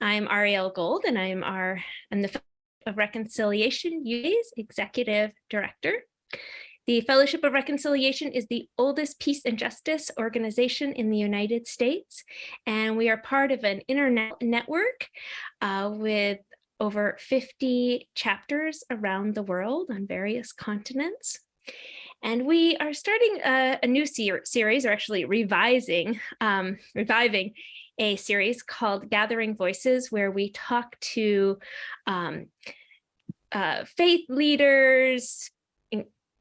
I'm Ariel Gold and I'm our I'm the of Reconciliation USA's Executive Director. The Fellowship of Reconciliation is the oldest peace and justice organization in the United States, and we are part of an internet network uh, with over 50 chapters around the world on various continents. And we are starting a, a new ser series, or actually revising, um, reviving a series called Gathering Voices, where we talk to um, uh, faith leaders,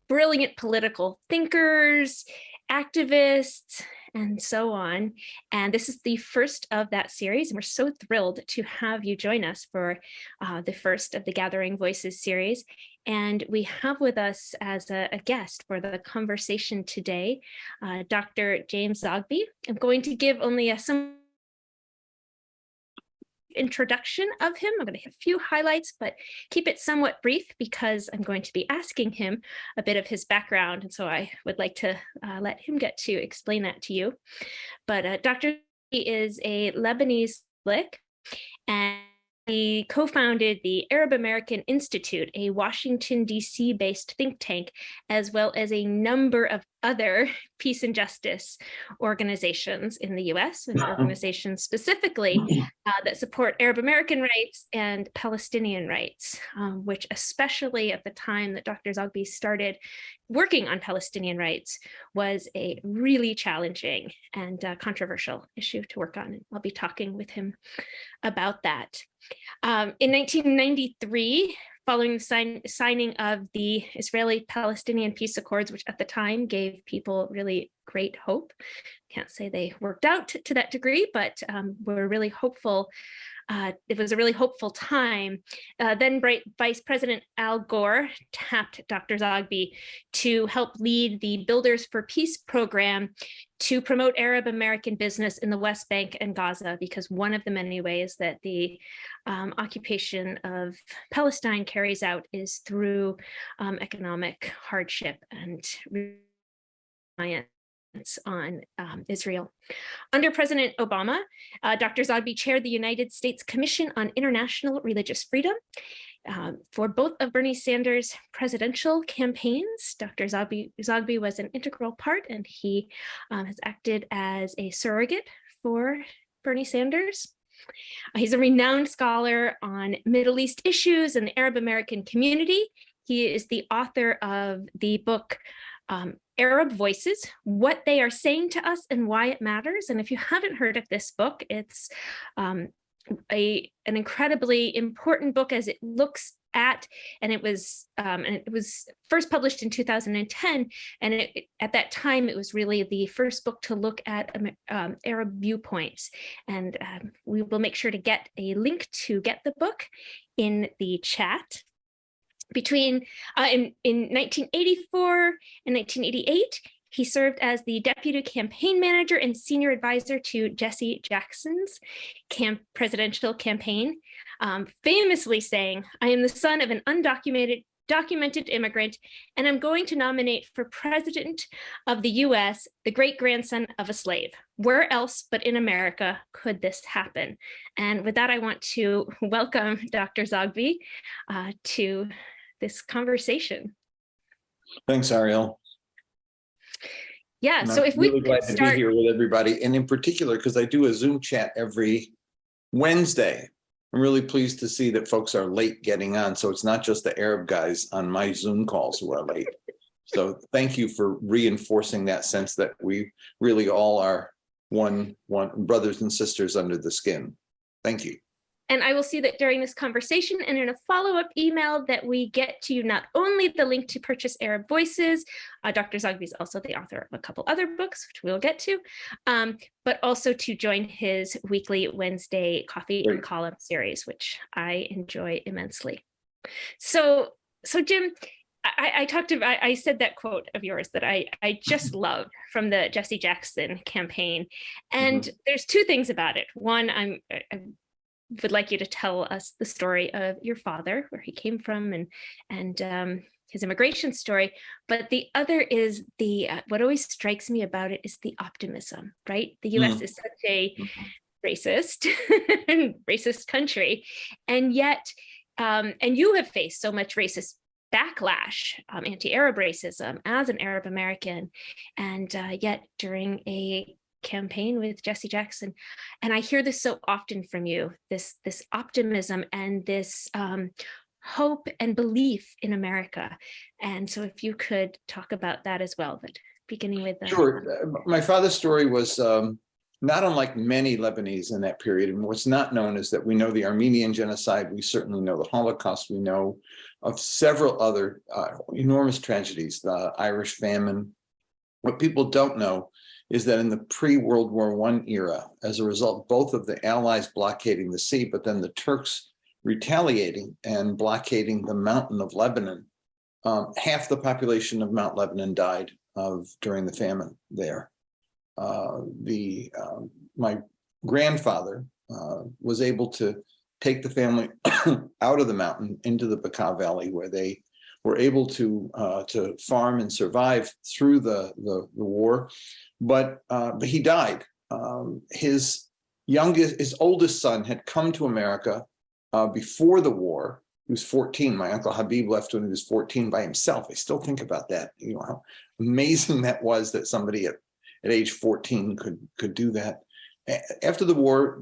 brilliant political thinkers, activists, and so on. And this is the first of that series, and we're so thrilled to have you join us for uh, the first of the Gathering Voices series. And we have with us as a, a guest for the conversation today, uh, Dr. James Zogby. I'm going to give only a some introduction of him. I'm going to hit a few highlights, but keep it somewhat brief because I'm going to be asking him a bit of his background. And so I would like to uh, let him get to explain that to you. But uh, Dr. is a Lebanese Catholic and he co-founded the Arab American Institute, a Washington, D.C. based think tank, as well as a number of other peace and justice organizations in the US and organizations specifically uh, that support Arab American rights and Palestinian rights, um, which especially at the time that Dr. Zogby started working on Palestinian rights was a really challenging and uh, controversial issue to work on. And I'll be talking with him about that. Um, in 1993, following the sign, signing of the Israeli-Palestinian peace accords, which at the time gave people really great hope. Can't say they worked out to, that degree, but um, we're really hopeful uh, it was a really hopeful time. Uh, then Vice President Al Gore tapped Dr. Zogby to help lead the Builders for Peace program to promote Arab American business in the West Bank and Gaza, because one of the many ways that the um, occupation of Palestine carries out is through um, economic hardship and reliance on um, Israel. Under President Obama, uh, Dr. Zogby chaired the United States Commission on International Religious Freedom. Um, for both of Bernie Sanders' presidential campaigns, Dr. Zogby, Zogby was an integral part and he um, has acted as a surrogate for Bernie Sanders. Uh, he's a renowned scholar on Middle East issues and the Arab American community. He is the author of the book um, Arab Voices, what they are saying to us and why it matters. And if you haven't heard of this book, it's um, a an incredibly important book as it looks at and it was um, and it was first published in 2010 and it, at that time it was really the first book to look at um, Arab viewpoints and um, we will make sure to get a link to get the book in the chat between uh, in, in 1984 and 1988, he served as the deputy campaign manager and senior advisor to Jesse Jackson's camp presidential campaign, um, famously saying, I am the son of an undocumented documented immigrant, and I'm going to nominate for president of the US, the great grandson of a slave. Where else but in America could this happen? And with that, I want to welcome Dr. Zogby uh, to this conversation. Thanks, Ariel. Yeah, and so I'm if we really glad start... to be here with everybody, and in particular, because I do a Zoom chat every Wednesday. I'm really pleased to see that folks are late getting on, so it's not just the Arab guys on my Zoom calls who are late. so thank you for reinforcing that sense that we really all are one, one brothers and sisters under the skin. Thank you. And I will see that during this conversation and in a follow-up email that we get to you not only the link to purchase Arab Voices, uh, Dr. Zogby is also the author of a couple other books, which we'll get to, um, but also to join his weekly Wednesday coffee Great. and column series, which I enjoy immensely. So, so Jim, I, I, talked about, I, I, said that quote of yours that I, I just love from the Jesse Jackson campaign. And mm -hmm. there's two things about it. One, I'm, I'm would like you to tell us the story of your father, where he came from and, and um, his immigration story. But the other is the, uh, what always strikes me about it is the optimism, right? The US mm. is such a mm-hmm. racist, racist country, and yet, um, and you have faced so much racist backlash, um, anti-Arab racism as an Arab American, and uh, yet during a campaign with Jesse Jackson, and I hear this so often from you, this this optimism and this um, hope and belief in America. And so if you could talk about that as well, but beginning with. uh, Sure. Uh, My father's story was um, not unlike many Lebanese in that period. And what's not known is that we know the Armenian genocide. We certainly know the Holocaust. We know of several other uh, enormous tragedies, the Irish famine. What people don't know is that in the pre-World War I era, as a result, both of the Allies blockading the sea, but then the Turks retaliating and blockading the mountain of Lebanon, um, half the population of Mount Lebanon died of during the famine there. Uh, the um, my grandfather uh, was able to take the family out of the mountain into the Bekaa Valley where they were able to uh, to farm and survive through the the, the war, but uh, but he died. Um, his youngest, his oldest son had come to America uh, before the war. He was 14. My uncle Habib left when he was 14 by himself. I still think about that. You know how amazing that was that somebody at, at age 14 could could do that. After the war,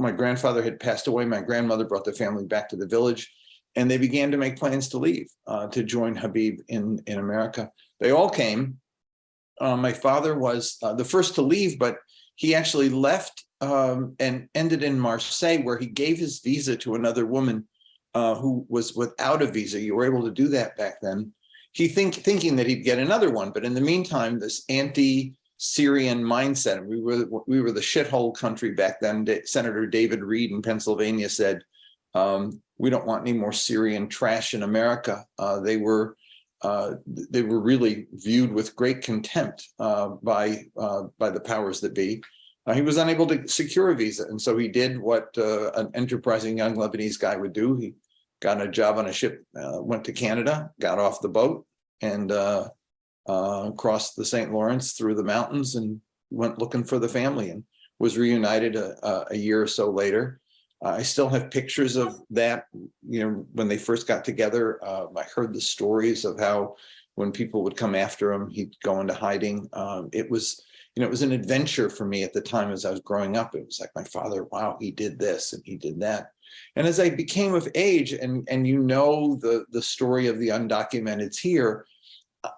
my grandfather had passed away. My grandmother brought the family back to the village and they began to make plans to leave, uh, to join Habib in, in America. They all came. Uh, my father was uh, the first to leave, but he actually left um, and ended in Marseille, where he gave his visa to another woman uh, who was without a visa. You were able to do that back then. He think thinking that he'd get another one, but in the meantime, this anti-Syrian mindset, we were we were the shithole country back then. Senator David Reed in Pennsylvania said, um, "We don't want any more Syrian trash in America." Uh, they were uh, they were really viewed with great contempt uh, by uh, by the powers that be. Uh, he was unable to secure a visa, and so he did what uh, an enterprising young Lebanese guy would do. He got a job on a ship, went to Canada, got off the boat, and crossed the St. Lawrence through the mountains and went looking for the family and was reunited a- a year or so later. I still have pictures of that, you know, when they first got together. Uh, I heard the stories of how when people would come after him, he'd go into hiding. Um, it was, you know, it was an adventure for me at the time as I was growing up. It was like my father, wow, he did this and he did that. And as I became of age and, and you know, the, the story of the undocumented here,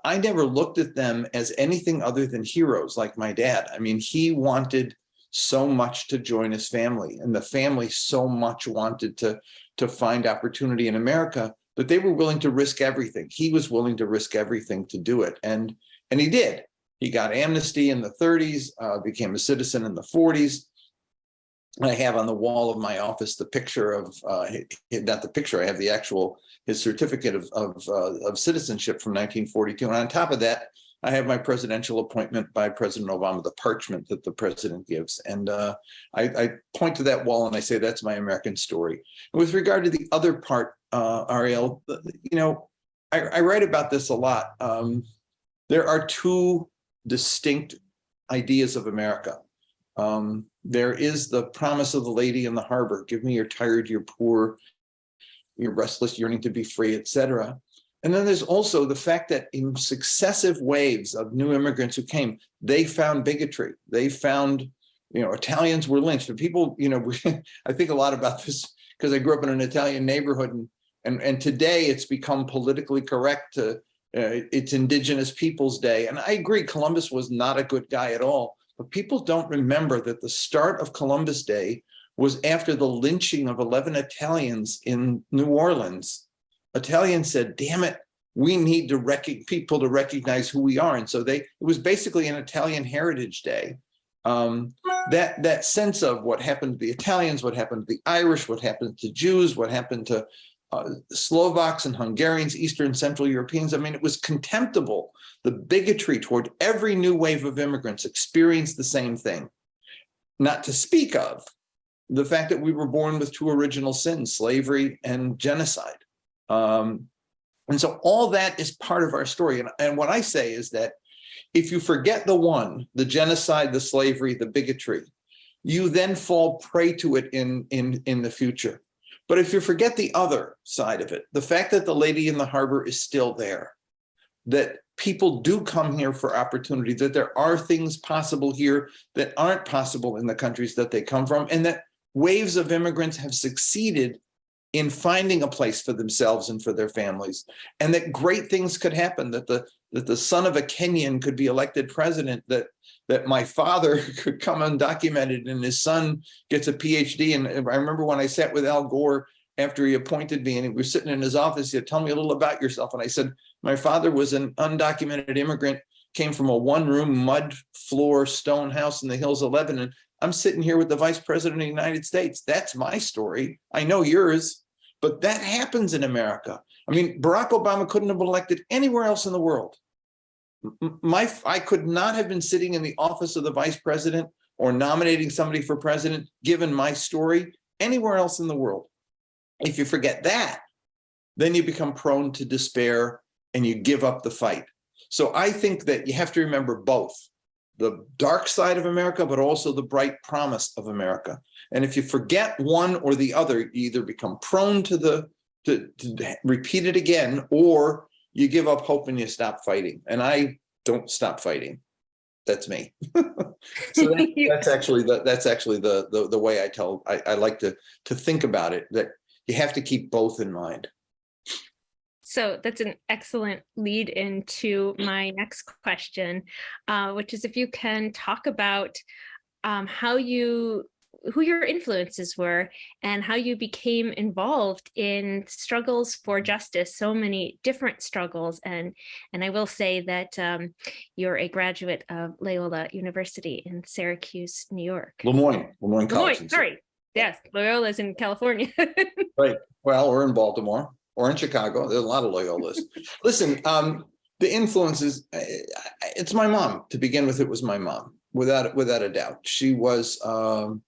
I never looked at them as anything other than heroes like my dad. I mean, he wanted so much to join his family and the family so much wanted to, to find opportunity in America, but they were willing to risk everything. He was willing to risk everything to do it. And, and he did. He got amnesty in the 30s, uh, became a citizen in the 40s. I have on the wall of my office the picture of, uh, not the picture, I have the actual, his certificate of, of, uh, of citizenship from 1942. And on top of that, I have my presidential appointment by President Obama, the parchment that the president gives. And uh, I, I point to that wall and I say, that's my American story. And with regard to the other part, uh, Ariel, you know, I, I write about this a lot. Um, there are two distinct ideas of America. Um, there is the promise of the lady in the harbor, give me your tired, your poor, your restless yearning to be free, etc. And then there's also the fact that in successive waves of new immigrants who came, they found bigotry. They found, you know, Italians were lynched. And people, you know, I think a lot about this because I grew up in an Italian neighborhood and and, and today it's become politically correct to, uh, it's Indigenous Peoples Day. And I agree, Columbus was not a good guy at all. But people don't remember that the start of Columbus Day was after the lynching of 11 Italians in New Orleans. Italians said, damn it, we need to rec people to recognize who we are. And so they, it was basically an Italian Heritage Day. Um, that, that sense of what happened to the Italians, what happened to the Irish, what happened to Jews, what happened to uh, Slovaks and Hungarians, Eastern Central Europeans. I mean, it was contemptible. The bigotry toward every new wave of immigrants experienced the same thing. Not to speak of the fact that we were born with two original sins, slavery and genocide. Um, and so all that is part of our story. And, and what I say is that if you forget the one, the genocide, the slavery, the bigotry, you then fall prey to it in, in, in the future. But if you forget the other side of it, the fact that the lady in the harbor is still there, that people do come here for opportunity, that there are things possible here that aren't possible in the countries that they come from, and that waves of immigrants have succeeded in finding a place for themselves and for their families, and that great things could happen, that the that the son of a Kenyan could be elected president, that that my father could come undocumented and his son gets a PhD. And I remember when I sat with Al Gore after he appointed me and we were sitting in his office, he said, tell me a little about yourself. And I said, my father was an undocumented immigrant, came from a one room mud floor stone house in the hills of Lebanon. I'm sitting here with the vice president of the United States. That's my story. I know yours, but that happens in America. I mean, Barack Obama couldn't have elected anywhere else in the world my I could not have been sitting in the office of the vice president or nominating somebody for president, given my story, anywhere else in the world. If you forget that, then you become prone to despair and you give up the fight. So I think that you have to remember both the dark side of America, but also the bright promise of America. And if you forget one or the other, you either become prone to the to, to repeat it again, or you give up hope and you stop fighting. And I don't stop fighting. That's me. so that, that's actually the that's actually the, the the way I tell I, I like to to think about it that you have to keep both in mind. So that's an excellent lead into my next question, uh, which is if you can talk about um, how you who your influences were and how you became involved in struggles for justice, so many different struggles. And, and I will say that um, you're a graduate of Loyola University in Syracuse, New York. Le Moyne, Lemoyne College. Le Moyne, sorry. Yes, Loyola's in California. right. Well, we're in Baltimore or in Chicago. There's a lot of Loyolas. Listen, um, the influences, it's my mom. To begin with, it was my mom, without without a doubt. She was um,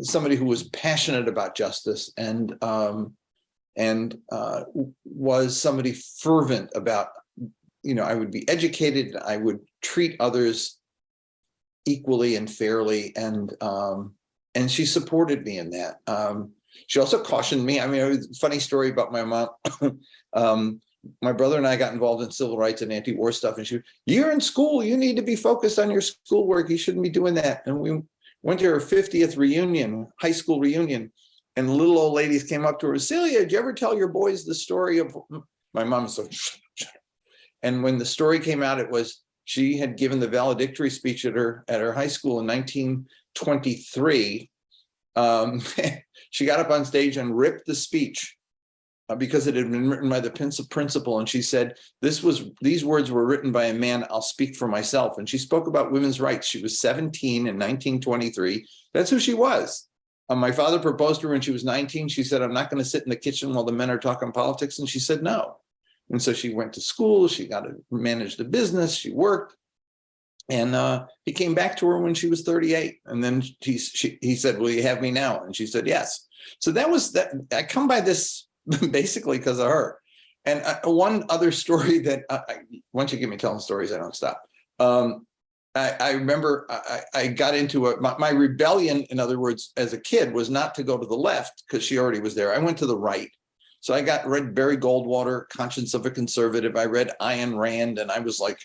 somebody who was passionate about justice and um, and uh, was somebody fervent about, you know, I would be educated, I would treat others equally and fairly, and um, and she supported me in that. Um, she also cautioned me. I mean, funny story about my mom. um, my brother and I got involved in civil rights and anti-war stuff, and she, you're in school, you need to be focused on your schoolwork. You shouldn't be doing that. And we went to her 50th reunion, high school reunion, and little old ladies came up to her, Celia, did you ever tell your boys the story of, my mom So, and when the story came out, it was, she had given the valedictory speech at her, at her high school in 1923. Um, she got up on stage and ripped the speech uh, because it had been written by the principal. And she said, this was, these words were written by a man, I'll speak for myself. And she spoke about women's rights. She was 17 in 1923. That's who she was. Um, my father proposed to her when she was 19. She said, I'm not going to sit in the kitchen while the men are talking politics. And she said, no. And so she went to school. She got to manage the business. She worked. And uh, he came back to her when she was 38. And then he, she, he said, will you have me now? And she said, yes. So that was that. I come by this basically because of her. And uh, one other story that uh, I, once you get me telling stories, I don't stop. Um, I, I, remember I, I, got into a, my, my, rebellion, in other words, as a kid was not to go to the left because she already was there. I went to the right. So I got read Barry Goldwater, Conscience of a Conservative. I read Ayn Rand and I was like,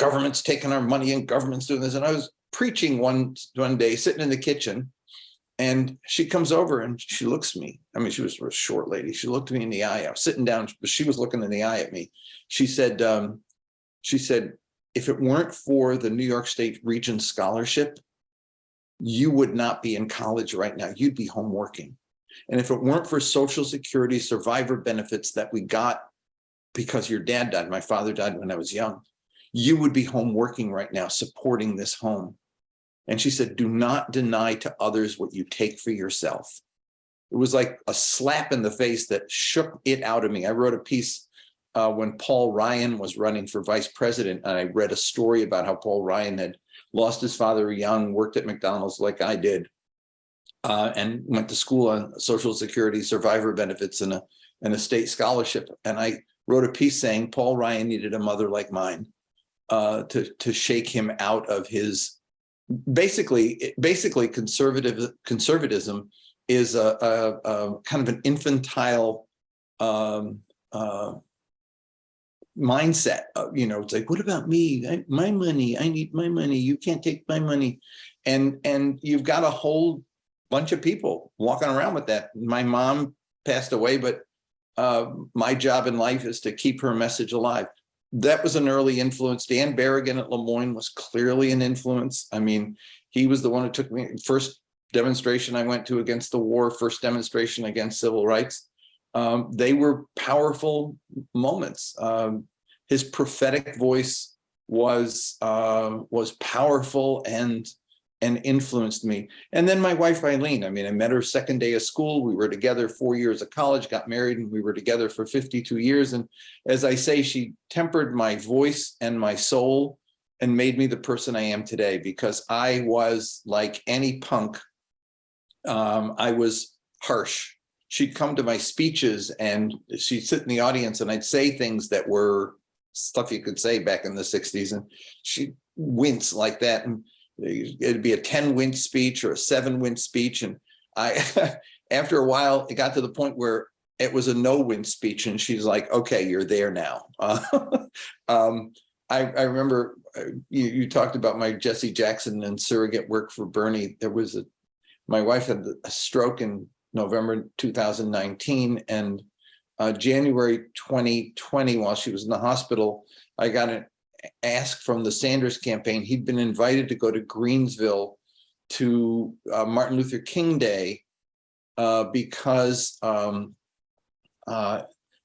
government's taking our money and government's doing this. And I was preaching one, one day, sitting in the kitchen and she comes over and she looks at me. I mean, she was a short lady. She looked me in the eye. I was sitting down, but she was looking in the eye at me. She said, um, she said, if it weren't for the New York State Regents Scholarship, you would not be in college right now. You'd be home working. And if it weren't for Social Security survivor benefits that we got because your dad died, my father died when I was young, you would be home working right now, supporting this home. And she said, do not deny to others what you take for yourself. It was like a slap in the face that shook it out of me. I wrote a piece uh, when Paul Ryan was running for vice president, and I read a story about how Paul Ryan had lost his father young, worked at McDonald's like I did, uh, and went to school on Social Security survivor benefits and a, and a state scholarship. And I wrote a piece saying Paul Ryan needed a mother like mine uh, to, to shake him out of his basically, basically conservative, conservatism is a, a, a kind of an infantile um, uh, mindset. You know, it's like, what about me? I, my money, I need my money. You can't take my money. And, and you've got a whole bunch of people walking around with that. My mom passed away, but uh, my job in life is to keep her message alive. That was an early influence. Dan Berrigan at Le Moyne was clearly an influence. I mean, he was the one who took me first demonstration I went to against the war, first demonstration against civil rights. Um, they were powerful moments. Um, his prophetic voice was uh, was powerful and and influenced me. And then my wife Eileen, I mean, I met her second day of school. We were together four years of college, got married, and we were together for 52 years. And as I say, she tempered my voice and my soul and made me the person I am today because I was like any punk. Um, I was harsh. She'd come to my speeches and she'd sit in the audience and I'd say things that were stuff you could say back in the 60s and she'd wince like that. And it'd be a 10 win speech or a seven win speech. And I, after a while, it got to the point where it was a no win speech. And she's like, okay, you're there now. Uh, um, I, I, remember uh, you, you, talked about my Jesse Jackson and surrogate work for Bernie. There was a, my wife had a stroke in November 2019 and uh, January 2020, while she was in the hospital, I got an ask from the Sanders campaign. He'd been invited to go to Greenville to uh, Martin Luther King Day uh, because um, uh,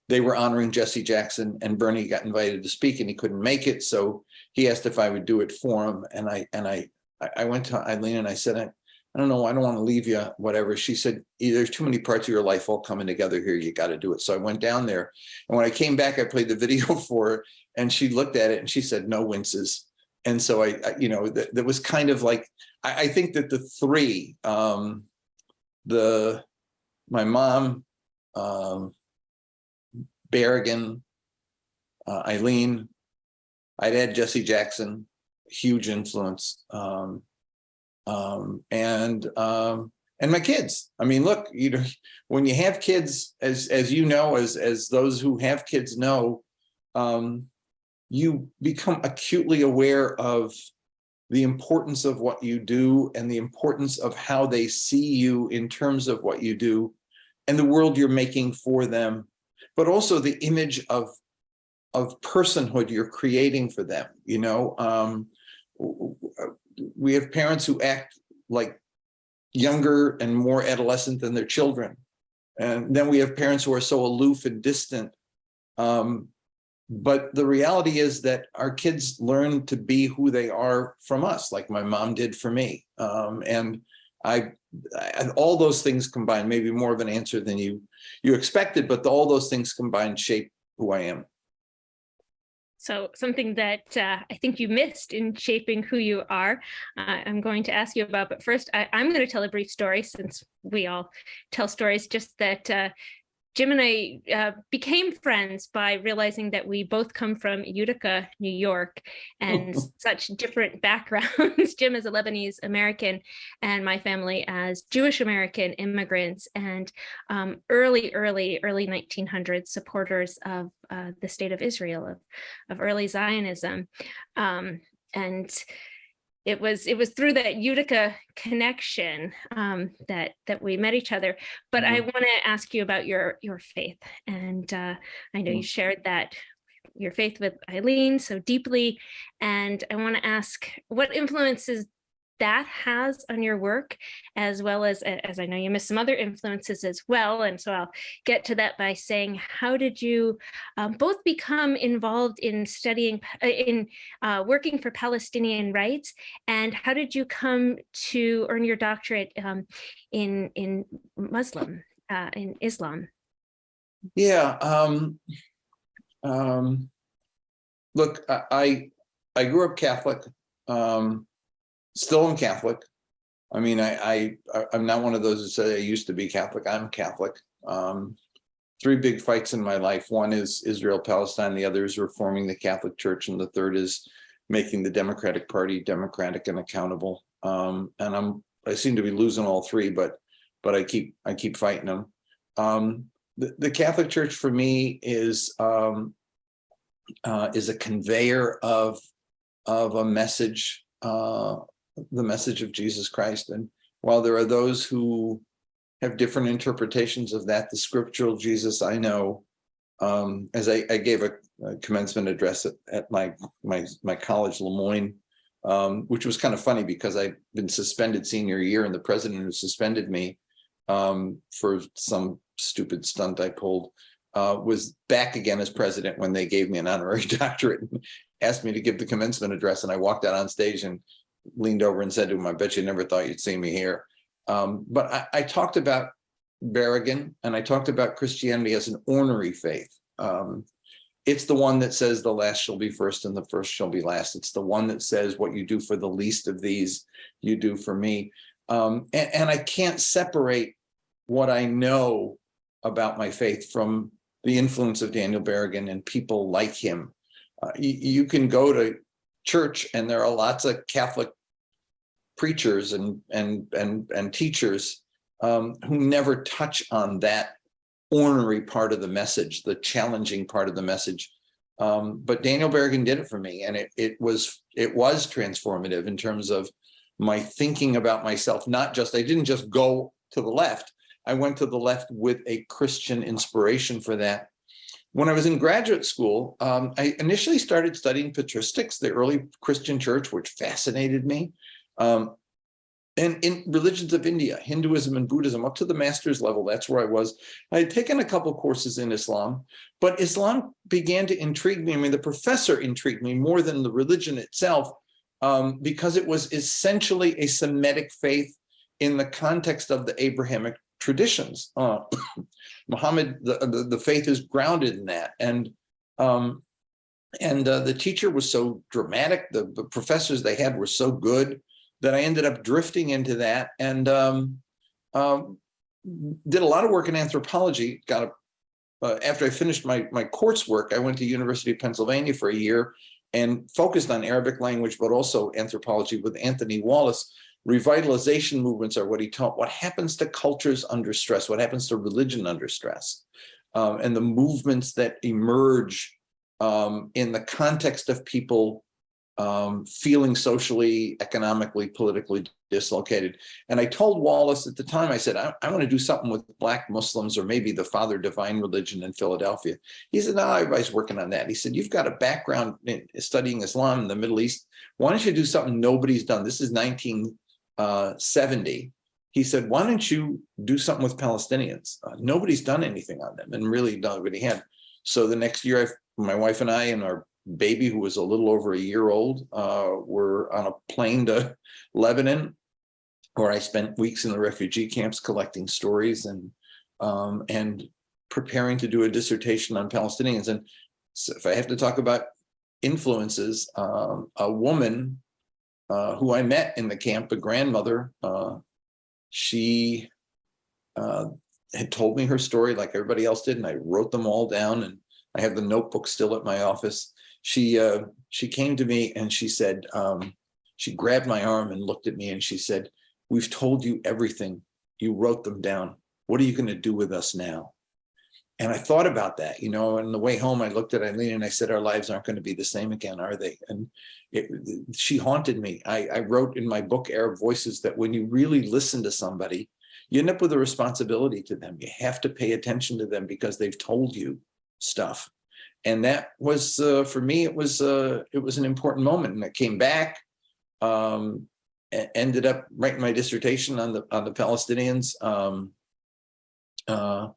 they were honoring Jesse Jackson and Bernie got invited to speak and he couldn't make it. So he asked if I would do it for him. And I and I I went to Eileen and I said, I, don't know, I don't want to leave you, whatever. She said, there's too many parts of your life all coming together here. You got to do it. So I went down there. And when I came back, I played the video for her and she looked at it and she said, no winces. And so I, I you know, that, that was kind of like, I, I think that the three, um, the, my mom, um, Berrigan, uh, Eileen, I'd add Jesse Jackson, huge influence. Um, um, and um, and my kids. I mean, look, you know, when you have kids, as as you know, as as those who have kids know, um, you become acutely aware of the importance of what you do and the importance of how they see you in terms of what you do and the world you're making for them, but also the image of of personhood you're creating for them. You know, um, we have parents who act like younger and more adolescent than their children. And then we have parents who are so aloof and distant. Um, but the reality is that our kids learn to be who they are from us, like my mom did for me. Um, and I, I, all those things combined, maybe more of an answer than you you expected, but the, all those things combined shape who I am. So something that uh, I think you missed in shaping who you are, uh, I'm going to ask you about, but first I, am going to tell a brief story since we all tell stories, just that uh, Jim and I uh, became friends by realizing that we both come from Utica, New York, and such different backgrounds. Jim is a Lebanese American, and my family as Jewish American immigrants, and um, early, early, early 1900s supporters of uh, the state of Israel, of, of early Zionism. Um, and it was it was through that Utica connection um, that that we met each other. But mm -hmm. I mm-hmm. want to ask you about your your faith, and uh, I know mm -hmm. you shared that your faith with Eileen so deeply, and I want to ask what influences that has on your work, as well as, as I know you missed some other influences as well. And so I'll get to that by saying, how did you um, both become involved in studying, uh, in uh, working for Palestinian rights, and how did you come to earn your doctorate um, in, in Muslim, uh, in Islam? Yeah, um, um, look, I, I grew up Catholic. Um, still am Catholic. I mean, I, I, I'm not one of those who say I used to be Catholic. I'm Catholic. Um, three big fights in my life. One is Israel, Palestine. The other is reforming the Catholic Church. And the third is making the Democratic Party democratic and accountable. Um, and I'm, I seem to be losing all three, but, but I keep, I keep fighting them. Um, the, the Catholic Church for me is, um, uh, is a conveyor of, of a message, uh, the message of Jesus Christ. And while there are those who have different interpretations of that, the scriptural Jesus I know, um, as I, I gave a, a commencement address at, at my, my, my college, Le Moyne, um, which was kind of funny because I'd been suspended senior year and the president who suspended me um, for some stupid stunt I pulled uh, was back again as president when they gave me an honorary doctorate and asked me to give the commencement address. And I walked out on stage and leaned over and said to him, I bet you never thought you'd see me here. Um, but I, I talked about Berrigan and I talked about Christianity as an ornery faith. Um, it's the one that says the last shall be first and the first shall be last. It's the one that says what you do for the least of these, you do for me. Um, and, and I can't separate what I know about my faith from the influence of Daniel Berrigan and people like him. Uh, you, you can go to church and there are lots of Catholic preachers and and and and teachers um, who never touch on that ornery part of the message, the challenging part of the message. Um, but Daniel Berrigan did it for me, and it it was it was transformative in terms of my thinking about myself. Not just I didn't just go to the left. I went to the left with a Christian inspiration for that. When I was in graduate school, um, I initially started studying patristics, the early Christian church, which fascinated me. Um, and in religions of India, Hinduism and Buddhism, up to the master's level, that's where I was. I had taken a couple courses in Islam, but Islam began to intrigue me. I mean, the professor intrigued me more than the religion itself, um, because it was essentially a Semitic faith in the context of the Abrahamic traditions. Uh, Muhammad, the, the, the, faith is grounded in that. And um, and uh, the teacher was so dramatic, the, the professors they had were so good that I ended up drifting into that and um, um, did a lot of work in anthropology. Got a, uh, after I finished my my coursework, I went to University of Pennsylvania for a year and focused on Arabic language, but also anthropology with Anthony Wallace. Revitalization movements are what he taught. What happens to cultures under stress? What happens to religion under stress? Um, and the movements that emerge um, in the context of people um, feeling socially, economically, politically dislocated. And I told Wallace at the time, I said, I, I want to do something with black Muslims or maybe the Father Divine religion in Philadelphia. He said, no, everybody's working on that. He said, you've got a background in studying Islam in the Middle East. Why don't you do something nobody's done? This is 1970. He said, why don't you do something with Palestinians? Uh, nobody's done anything on them and really nobody had. So the next year, I, my wife and I and our baby who was a little over a year old uh, were on a plane to Lebanon, where I spent weeks in the refugee camps collecting stories and um, and preparing to do a dissertation on Palestinians. And so if I have to talk about influences, um, a woman uh, who I met in the camp, a grandmother, uh, she uh, had told me her story like everybody else did, and I wrote them all down. And I have the notebook still at my office she uh, she came to me and she said, um, she grabbed my arm and looked at me and she said, we've told you everything. You wrote them down. What are you going to do with us now? And I thought about that, you know, on the way home, I looked at Eileen and I said, our lives aren't going to be the same again, are they? And it, she haunted me. I, I wrote in my book, Arab Voices, that when you really listen to somebody, you end up with a responsibility to them. You have to pay attention to them because they've told you stuff and that was uh, for me it was uh, it was an important moment and I came back um, ended up writing my dissertation on the on the Palestinians um, uh,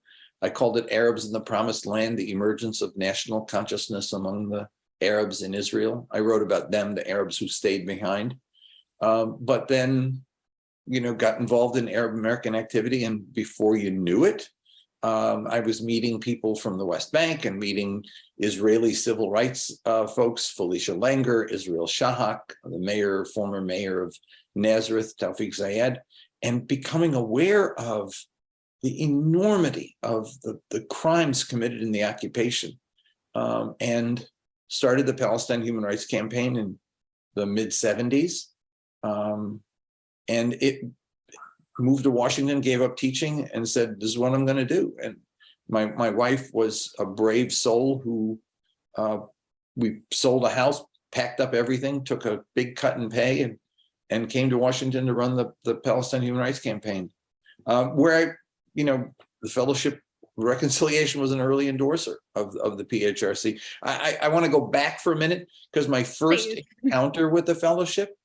I called it Arabs in the Promised Land the emergence of national consciousness among the Arabs in Israel. I wrote about them the Arabs who stayed behind. Um, but then you know got involved in Arab American activity and before you knew it um, I was meeting people from the West Bank and meeting Israeli civil rights uh, folks, Felicia Langer, Israel Shahak, the mayor, former mayor of Nazareth, Tawfiq Zayyad, and becoming aware of the enormity of the, the crimes committed in the occupation um, and started the Palestine Human Rights Campaign in the mid 70s. Um, and it moved to Washington, gave up teaching and said, this is what I'm gonna do. And my, my wife was a brave soul who, uh, we sold a house, packed up everything, took a big cut in pay and, and came to Washington to run the, the Palestine Human Rights Campaign. Uh, where I, you know, the Fellowship Reconciliation was an early endorser of, of the PHRC. I, I, I want to go back for a minute because my first encounter with the fellowship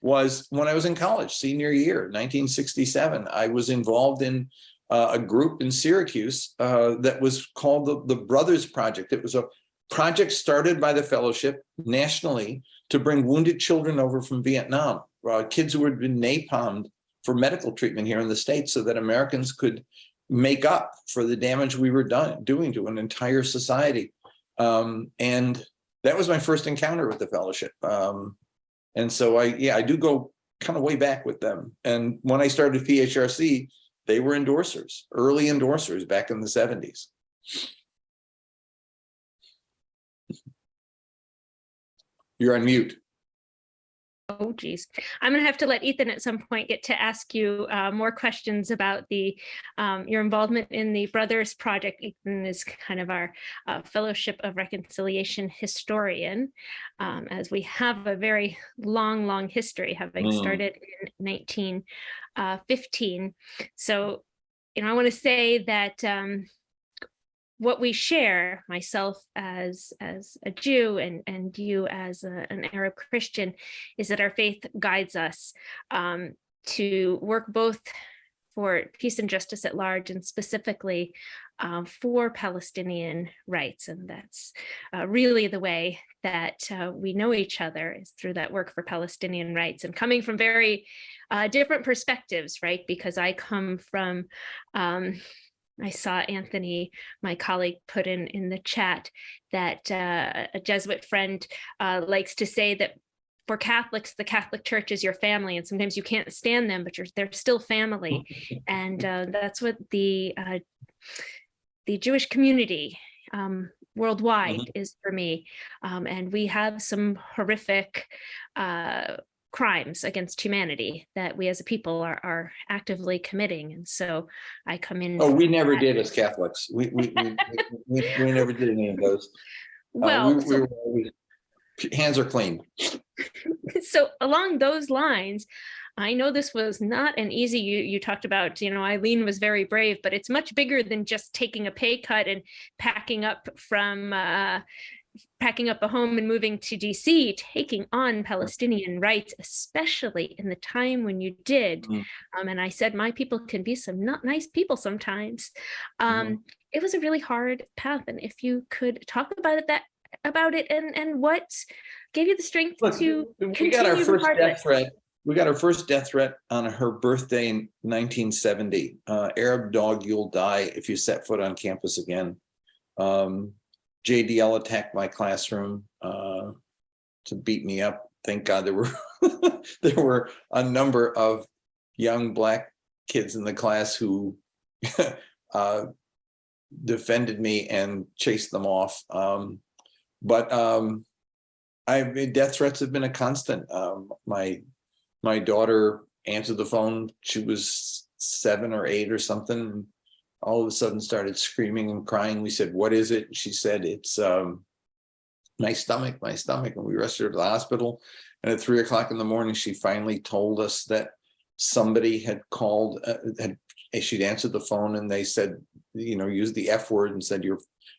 was when I was in college, senior year, 1967. I was involved in uh, a group in Syracuse uh, that was called the, the Brothers Project. It was a project started by the fellowship nationally to bring wounded children over from Vietnam, uh, kids who had been napalmed for medical treatment here in the States so that Americans could make up for the damage we were done doing to an entire society. Um, and that was my first encounter with the fellowship. Um, and so I, yeah, I do go kind of way back with them. And when I started PHRC, they were endorsers, early endorsers back in the seventies. You're on mute. Oh, geez. I'm going to have to let Ethan at some point get to ask you uh, more questions about the um, your involvement in the Brothers Project. Ethan is kind of our uh, Fellowship of Reconciliation historian, um, as we have a very long, long history, having Mm. started in 1915. So, you know, I want to say that um, what we share, myself as as a Jew and and you as a, an Arab Christian, is that our faith guides us um, to work both for peace and justice at large and specifically um, for Palestinian rights. And that's uh, really the way that uh, we know each other is through that work for Palestinian rights and coming from very uh, different perspectives, right? Because I come from um, I saw Anthony, my colleague, put in in the chat that uh, a Jesuit friend uh, likes to say that for Catholics, the Catholic Church is your family, and sometimes you can't stand them, but you're they're still family, and uh, that's what the uh, the Jewish community um, worldwide is for me. Um, and we have some horrific uh, crimes against humanity that we as a people are, are actively committing. And so I come in. Oh, we never that. did as Catholics. We, we, we, we, we never did any of those. Uh, Well, we- so we were Hands are clean. so along those lines, I know this was not an easy, you, you talked about, you know, Eileen was very brave, but it's much bigger than just taking a pay cut and packing up from, uh, packing up a home and moving to DC, taking on Palestinian rights, especially in the time when you did. Mm. Um, and I said, my people can be some not nice people sometimes. Um, It was a really hard path. And if you could talk about it, that about it and and what gave you the strength Look, to We got our continue first death threat. We got our first death threat on her birthday in nineteen seventy. Uh, Arab dog, you'll die if you set foot on campus again. Um, JDL attacked my classroom, uh, to beat me up. Thank God there were, there were a number of young black kids in the class who, uh, defended me and chased them off. Um, but, um, I death threats have been a constant. Um, my, my daughter answered the phone. She was seven or eight or something. All of a sudden started screaming and crying. We said, what is it? She said, it's, um, my stomach, my stomach. And we rushed her to the hospital. And at three o'clock in the morning, she finally told us that somebody had called, uh, had, she'd answered the phone and they said, you know, used the F word and said, your,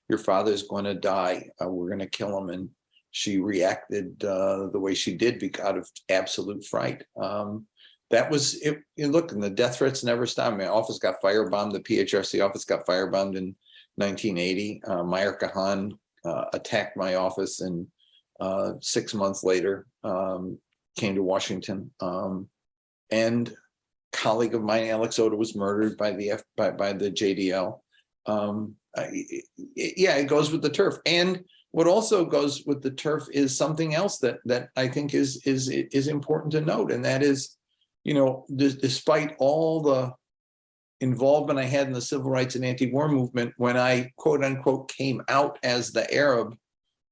your father's going to die. Uh, we're going to kill him. And she reacted uh, the way she did because out of absolute fright. Um, that was it. You look, and the death threats never stopped. My office got firebombed. The PHRC office got firebombed in 1980. Uh, Meir Kahane uh, attacked my office, and uh, six months later um, came to Washington. Um, and colleague of mine, Alex Odeh, was murdered by the F by, by the JDL. Um, I- yeah, it goes with the turf. And what also goes with the turf is something else that that I think is is is important to note, and that is, you know, despite all the involvement I had in the civil rights and anti-war movement, when I quote unquote came out as the Arab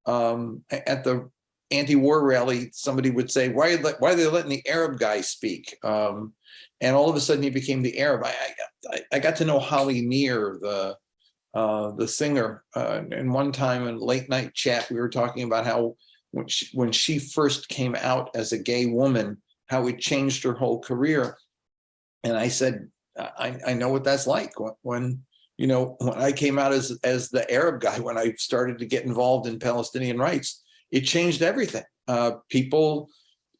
um, at the anti-war rally, somebody would say, why, are they- why are they letting the Arab guy speak? Um, and all of a sudden he became the Arab. I, I, I got to know Holly Near, the, uh, the singer, uh, and one time in late night chat, we were talking about how when she, when she first came out as a gay woman, how it changed her whole career. And I said, I, I know what that's like when, you know, when I came out as, as the Arab guy, when I started to get involved in Palestinian rights, it changed everything. Uh, people,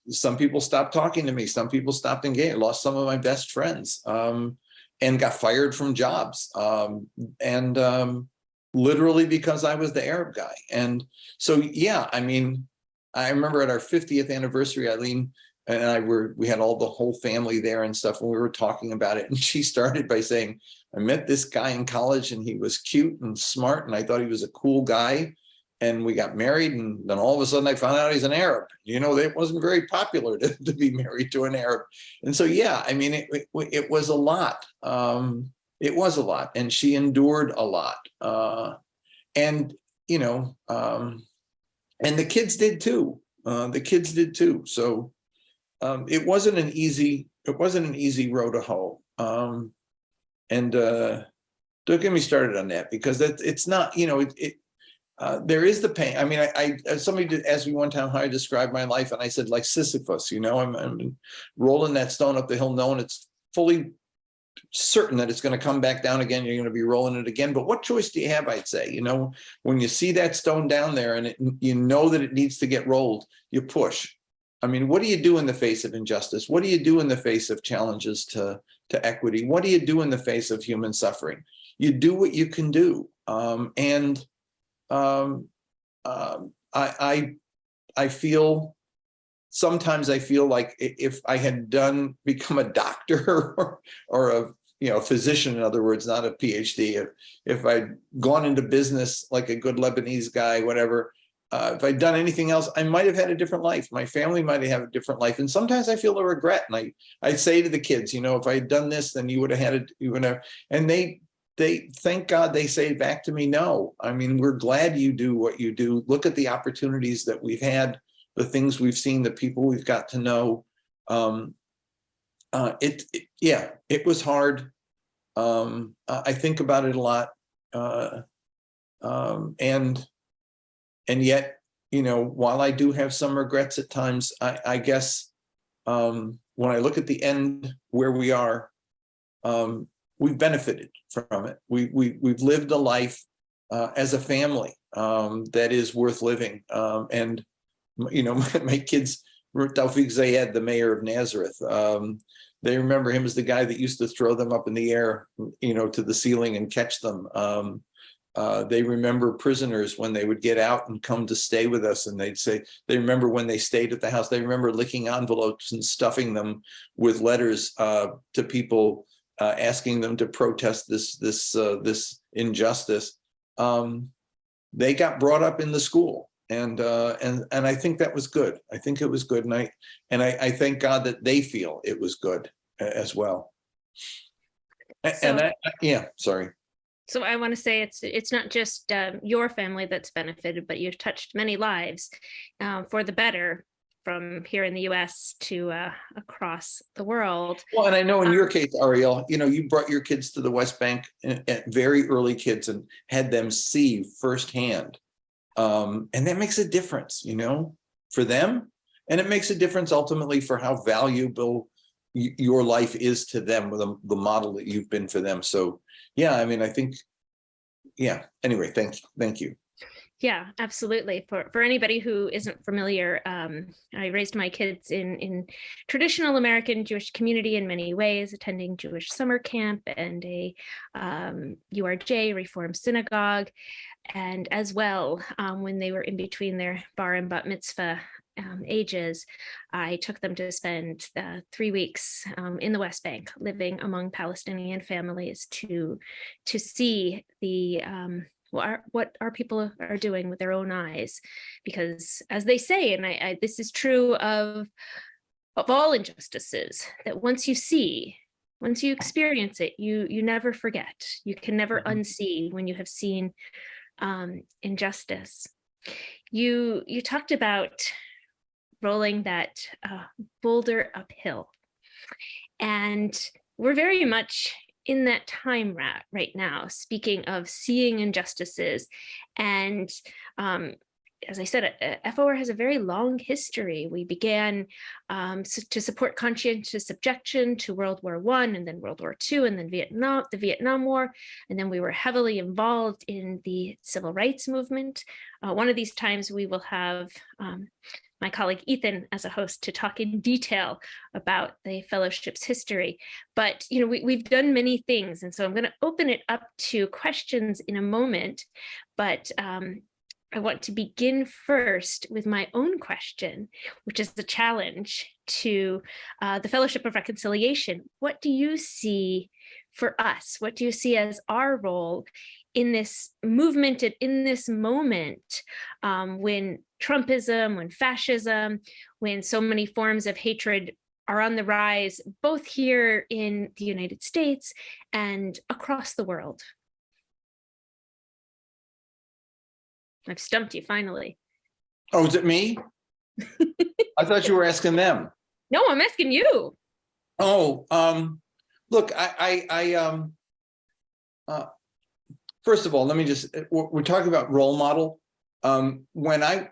some people stopped talking to me. Some people stopped engaging. Lost some of my best friends um, and got fired from jobs. Um, and um, literally because I was the Arab guy. And so, yeah, I mean, I remember at our 50th anniversary, Eileen and I were, we had all the whole family there and stuff, and we were talking about it. And she started by saying, I met this guy in college and he was cute and smart and I thought he was a cool guy. And we got married and then all of a sudden I found out he's an Arab. You know, it wasn't very popular to, to be married to an Arab. And so, yeah, I mean, it, it, it was a lot. Um, it was a lot and she endured a lot. Uh, and, you know, um, and the kids did too. Uh, the kids did too. So um, it wasn't an easy, it wasn't an easy road to hoe. Um, and uh, don't get me started on that because that it's not, you know, it, it uh, there is the pain. I mean, I, I as somebody did ask me one time how I described my life, and I said like Sisyphus. You know, I'm, I'm rolling that stone up the hill, knowing it's fully certain that it's going to come back down again. You're going to be rolling it again. But what choice do you have? I'd say, you know, when you see that stone down there and it, you know that it needs to get rolled, you push. I mean, what do you do in the face of injustice? What do you do in the face of challenges to, to equity? What do you do in the face of human suffering? You do what you can do. Um, and um, um, I, I, I feel, sometimes I feel like if I had done, become a doctor or, or a, you know, physician, in other words, not a PhD, if, if I'd gone into business like a good Lebanese guy, whatever, uh, if I'd done anything else, I might have had a different life. My family might have had a different life. And sometimes I feel a regret. And I, I say to the kids, you know, if I had done this, then you would have had it, you would have, and they, they, thank God they say back to me, no. I mean, we're glad you do what you do. Look at the opportunities that we've had, the things we've seen, the people we've got to know. Um, uh, it, it, yeah, it was hard. Um, I think about it a lot. Uh, um, and and yet, you know, while I do have some regrets at times, I, I guess um, when I look at the end where we are, um, we've benefited from it. We, we, we've lived a life uh, as a family um, that is worth living. Um, and, you know, my, my kids, Tawfiq Zayyad, the mayor of Nazareth, um, they remember him as the guy that used to throw them up in the air, you know, to the ceiling and catch them. Um, uh, they remember prisoners when they would get out and come to stay with us and they'd say, they remember when they stayed at the house, they remember licking envelopes and stuffing them with letters uh, to people uh, asking them to protest this, this, uh, this injustice. Um, they got brought up in the school and, uh, and, and I think that was good. I think it was good. And I, and I, I thank God that they feel it was good as well. A- And I, yeah, sorry. So I want to say it's it's not just um, your family that's benefited, but you've touched many lives um, for the better from here in the U.S. to uh, across the world. Well, and I know in your case, Ariel, you know, you brought your kids to the West Bank at at very early kids and had them see firsthand. Um, and that makes a difference, you know, for them. And it makes a difference ultimately for how valuable your life is to them the, the model that you've been for them. So, yeah, I mean, I think, yeah, anyway, thank, thank you. Yeah, absolutely. For for anybody who isn't familiar, um, I raised my kids in in traditional American Jewish community in many ways, attending Jewish summer camp and a um, URJ Reform Synagogue, and as well um, when they were in between their bar and bat mitzvah um, ages, I took them to spend uh, three weeks um, in the West Bank, living among Palestinian families to to see the um, what our, what our people are doing with their own eyes. Because as they say and I, I this is true of of all injustices that once you see once you experience it you you never forget. You can never Mhm. unsee when you have seen um injustice. You you talked about rolling that uh, boulder uphill, and we're very much in that time right now. Speaking of seeing injustices, and um, as I said, uh, FOR has a very long history. We began um, to support conscientious objection to World War One, and then World War Two, and then Vietnam, the Vietnam War, and then we were heavily involved in the civil rights movement. Uh, one of these times, we will have um, my colleague Ethan as a host to talk in detail about the fellowship's history. But you know, we, we've done many things, and so I'm going to open it up to questions in a moment. But um, I want to begin first with my own question, which is the challenge to uh, the Fellowship of Reconciliation. What do you see for us? What do you see as our role in this movement and in this moment um, when Trumpism, when fascism, when so many forms of hatred are on the rise, both here in the United States and across the world? I've stumped you finally. Oh, is it me? I thought you were asking them. No, I'm asking you. Oh, um, look, I, I, I um, uh, first of all, let me just, uh, we're, we're talking about role model. Um, when I,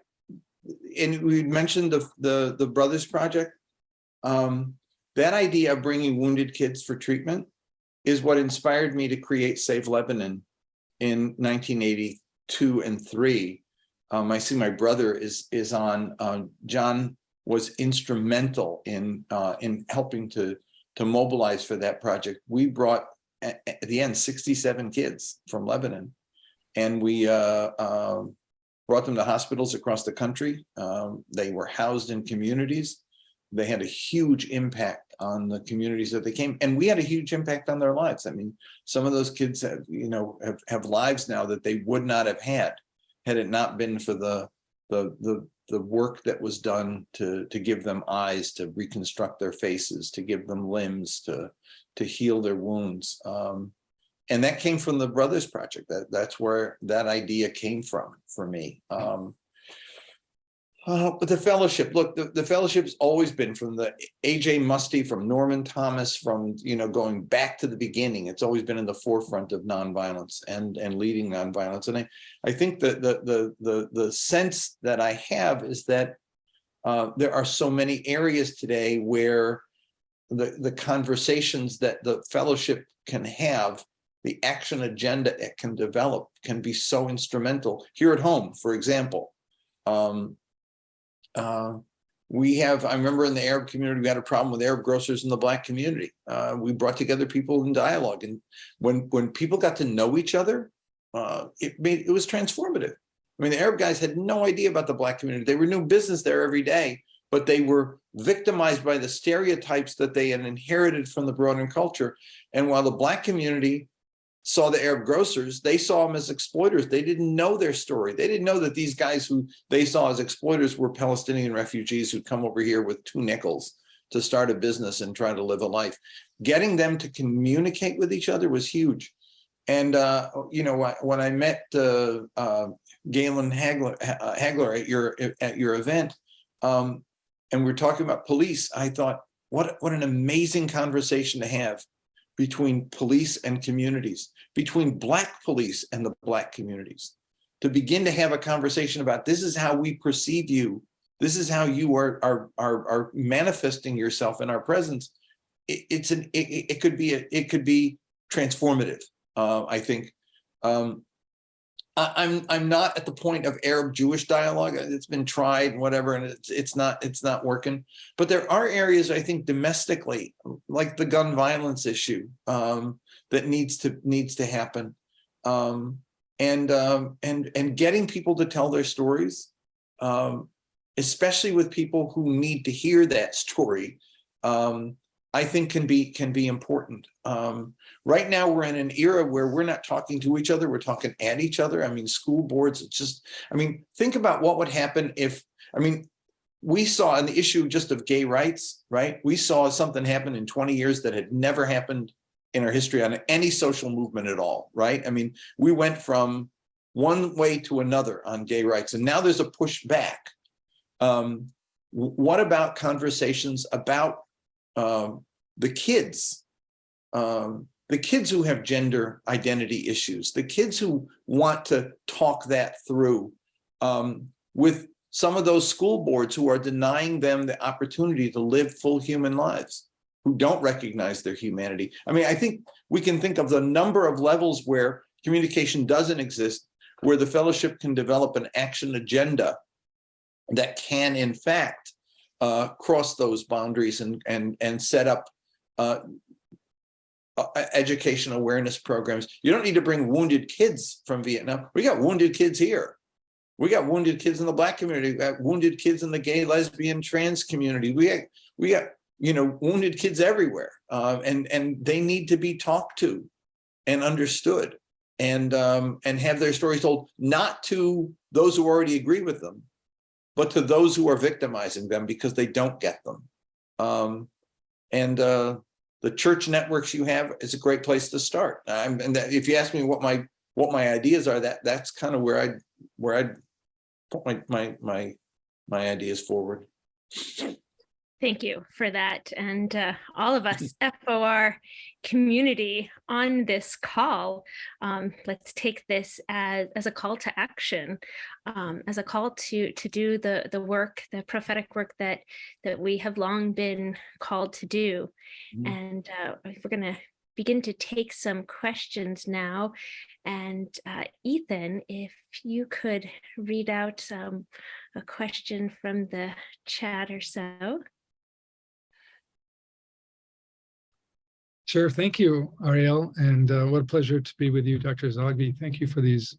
and we mentioned the, the, the Brothers Project, um, that idea of bringing wounded kids for treatment is what inspired me to create Save Lebanon in 1980 two and three. Um, I see my brother is is on. Uh, John was instrumental in uh, in helping to to mobilize for that project. We brought at, the end 67 kids from Lebanon, and we uh, um, brought them to hospitals across the country. Um, they were housed in communities. They had a huge impact on the communities that they came, and we had a huge impact on their lives. I mean, some of those kids have, you know, have, have lives now that they would not have had, had it not been for the, the, the, the work that was done to, to give them eyes, to reconstruct their faces, to give them limbs, to, to heal their wounds. Um, and that came from the Brothers Project. That that's where that idea came from for me. Um, uh, but the fellowship, look, the, the fellowship's always been from the AJ Muste, from Norman Thomas, from you know going back to the beginning. It's always been in the forefront of nonviolence and and leading nonviolence. And I I think that the the the the sense that I have is that uh, there are so many areas today where the the conversations that the fellowship can have the action agenda it can develop can be so instrumental here at home, for example. Um, uh, we have, I remember in the Arab community, we had a problem with Arab grocers in the black community. Uh, we brought together people in dialogue and when, when people got to know each other, uh, it made, it was transformative. I mean, the Arab guys had no idea about the black community. They were doing business there every day, but they were victimized by the stereotypes that they had inherited from the broader culture. And while the black community saw the Arab grocers, they saw them as exploiters. They didn't know their story. They didn't know that these guys who they saw as exploiters were Palestinian refugees who'd come over here with two nickels to start a business and try to live a life. Getting them to communicate with each other was huge. And, uh, you know, when I met uh, uh, Graylin Hagler, uh, Hagler at your at your event, um, and we are talking about police, I thought, what, what an amazing conversation to have between police and communities, between black police and the black communities, to begin to have a conversation about this is how we perceive you. This is how you are, are, are, are manifesting yourself in our presence. It, it's an, it, it could be, a, it could be transformative, uh, I think. Um, I'm I'm not at the point of Arab Jewish dialogue. It's been tried, whatever, and it's it's not it's not working. But there are areas I think domestically, like the gun violence issue, um, that needs to needs to happen, um, and um, and and getting people to tell their stories, um, especially with people who need to hear that story. I think can be can be important. Um, right now, we're in an era where we're not talking to each other, we're talking at each other. I mean, school boards, it's just, I mean, think about what would happen if, I mean, we saw an issue just of gay rights, right? We saw something happen in 20 years that had never happened in our history on any social movement at all, right? I mean, we went from one way to another on gay rights, and now there's a pushback. Um, what about conversations about um, the kids? Um, the kids who have gender identity issues, the kids who want to talk that through um, with some of those school boards who are denying them the opportunity to live full human lives, who don't recognize their humanity. I mean, I think we can think of the number of levels where communication doesn't exist, where the fellowship can develop an action agenda that can in fact uh, cross those boundaries and, and, and set up uh, education awareness programs. You don't need to bring wounded kids from Vietnam. We got wounded kids here. We got wounded kids in the black community. We got wounded kids in the gay, lesbian, trans community. We got, we got, you know, wounded kids everywhere. Uh, and, and they need to be talked to and understood and, um, and have their stories told, not to those who already agree with them, but to those who are victimizing them because they don't get them. Um, and, uh, the church networks you have is a great place to start. Um, and that, if you ask me what my what my ideas are, that that's kind of where I where I put my my my my ideas forward. Thank you for that. And uh, all of us FOR community on this call, um, let's take this as, as a call to action, um, as a call to to do the the work, the prophetic work that that we have long been called to do. Mm. And uh, we're going to begin to take some questions now. And uh, Ethan, if you could read out um, a question from the chat or so. Sure. Thank you, Ariel. And uh, what a pleasure to be with you, Dr. Zogby. Thank you for these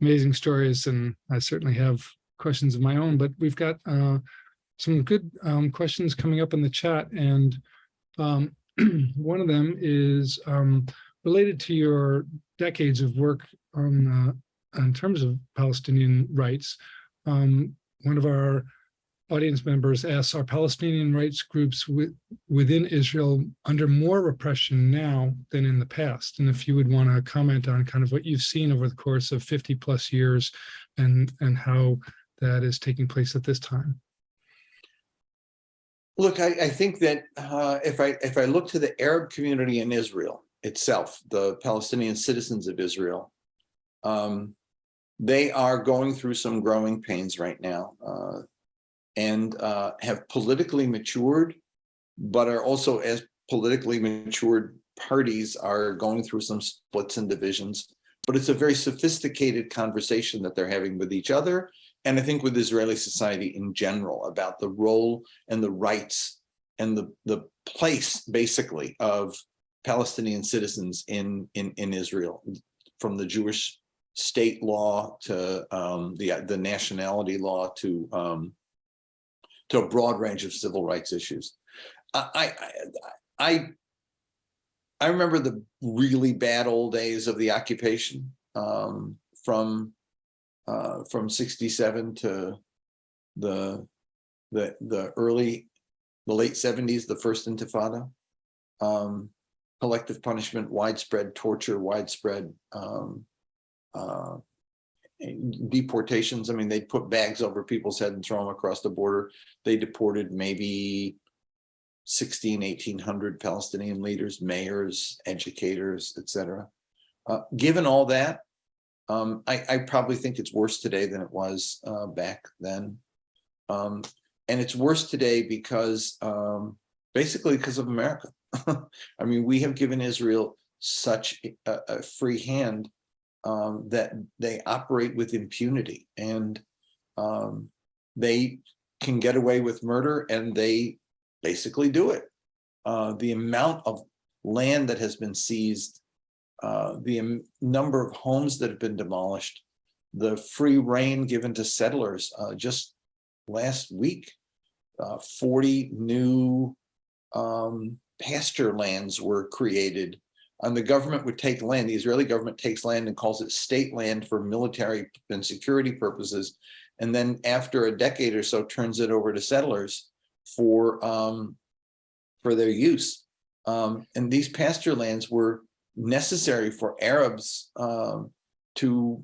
amazing stories. And I certainly have questions of my own, but we've got uh, some good um, questions coming up in the chat. And um, one of them is um, related to your decades of work on uh, in terms of Palestinian rights. Um, one of our audience members asks, are Palestinian rights groups with, within Israel under more repression now than in the past? And if you would want to comment on kind of what you've seen over the course of 50 plus years and, and how that is taking place at this time. Look, I, I think that uh, if I if I look to the Arab community in Israel itself, the Palestinian citizens of Israel, um, they are going through some growing pains right now. Uh, and uh, have politically matured, but are also as politically matured parties are going through some splits and divisions. But it's a very sophisticated conversation that they're having with each other. And I think with Israeli society in general about the role and the rights and the, the place basically of Palestinian citizens in, in, in Israel, from the Jewish state law to um, the, the nationality law to um, to a broad range of civil rights issues. I, I, I, I remember the really bad old days of the occupation um, from uh, from 67 to the the the early the late 70s, the first intifada. Um, collective punishment, widespread torture, widespread um, uh, deportations. I mean, they put bags over people's head and throw them across the border. They deported maybe 16, 1800 Palestinian leaders, mayors, educators, etc. Uh, given all that, um, I, I, probably think it's worse today than it was uh, back then. Um, and it's worse today because um, basically because of America. I mean, we have given Israel such a, a free hand um, that they operate with impunity and um, they can get away with murder and they basically do it. Uh, the amount of land that has been seized, uh, the number of homes that have been demolished, the free reign given to settlers uh, just last week, uh, 40 new um, pasture lands were created and the government would take land, the Israeli government takes land and calls it state land for military and security purposes. And then after a decade or so, turns it over to settlers for, um, for their use. Um, and these pasture lands were necessary for Arabs um, to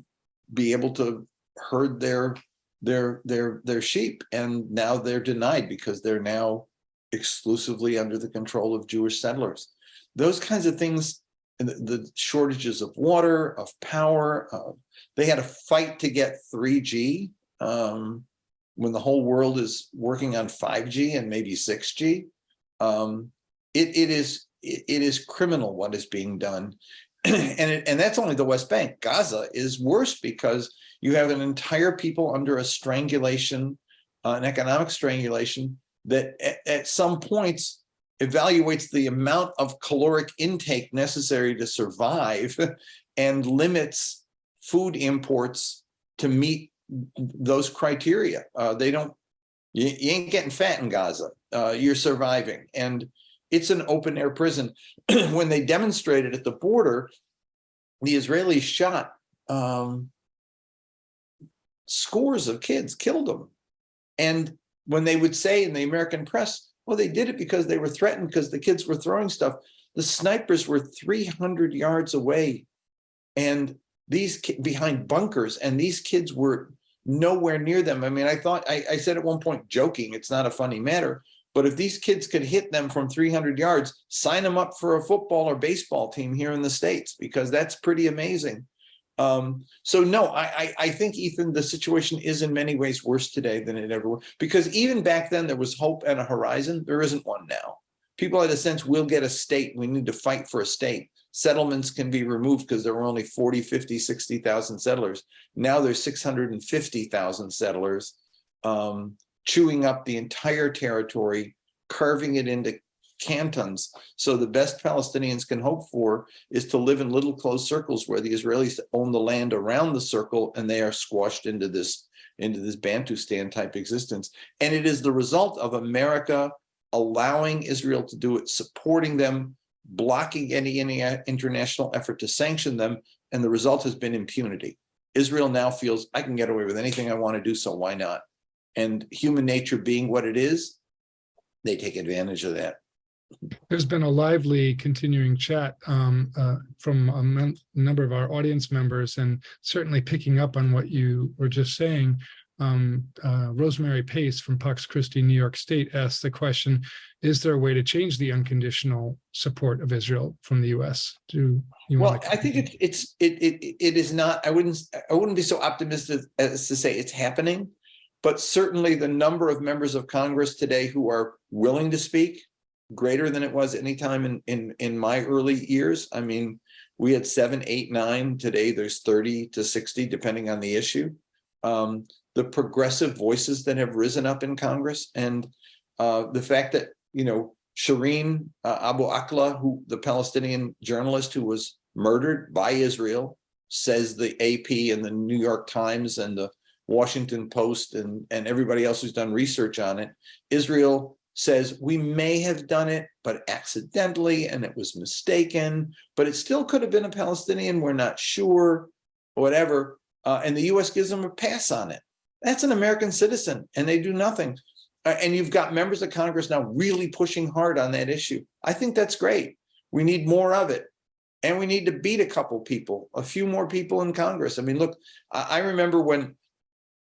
be able to herd their their their their sheep and now they're denied because they're now exclusively under the control of Jewish settlers. Those kinds of things, the, the shortages of water, of power, uh, they had a fight to get 3G um, when the whole world is working on 5G and maybe 6G. Um, it, it is it, it is criminal what is being done. and, it, and that's only the West Bank. Gaza is worse because you have an entire people under a strangulation, uh, an economic strangulation that at, at some points evaluates the amount of caloric intake necessary to survive and limits food imports to meet those criteria. Uh, they don't, you, you, ain't getting fat in Gaza. Uh, you're surviving. And it's an open air prison. when they demonstrated at the border, the Israelis shot um, scores of kids, killed them. And when they would say in the American press, well, they did it because they were threatened because the kids were throwing stuff. The snipers were 300 yards away and these behind bunkers and these kids were nowhere near them. I mean, I thought I, I said at one point joking, it's not a funny matter, but if these kids could hit them from 300 yards, sign them up for a football or baseball team here in the States, because that's pretty amazing. Um, so no, I, I, I think, Ethan, the situation is in many ways worse today than it ever was, because even back then there was hope and a horizon. There isn't one now. People had a sense we'll get a state. We need to fight for a state. Settlements can be removed because there were only 40, 50, 60,000 settlers. Now there's 650,000 settlers um, chewing up the entire territory, carving it into cantons. So the best Palestinians can hope for is to live in little closed circles where the Israelis own the land around the circle and they are squashed into this into this Bantustan type existence. And it is the result of America allowing Israel to do it, supporting them, blocking any, any uh, international effort to sanction them. And the result has been impunity. Israel now feels I can get away with anything I want to do, so why not? And human nature being what it is, they take advantage of that. There's been a lively continuing chat um, uh, from a number of our audience members and certainly picking up on what you were just saying. Um, uh, Rosemary Pace from Pax Christi, New York State asked the question, is there a way to change the unconditional support of Israel from the US? Do you well, I think it, it's it, it it is not, I wouldn't I wouldn't be so optimistic as to say it's happening, but certainly the number of members of Congress today who are willing to speak greater than it was any time in, in, in my early years. I mean, we had seven, eight, nine. Today there's 30 to 60, depending on the issue. Um, the progressive voices that have risen up in Congress and uh, the fact that, you know, Shireen uh, Abu Akleh, who the Palestinian journalist who was murdered by Israel, says the AP and the New York Times and the Washington Post and, and everybody else who's done research on it, Israel says we may have done it, but accidentally, and it was mistaken, but it still could have been a Palestinian. We're not sure, whatever. Uh, and the US gives them a pass on it. That's an American citizen and they do nothing. Uh, and you've got members of Congress now really pushing hard on that issue. I think that's great. We need more of it. And we need to beat a couple people, a few more people in Congress. I mean, look, I, I remember when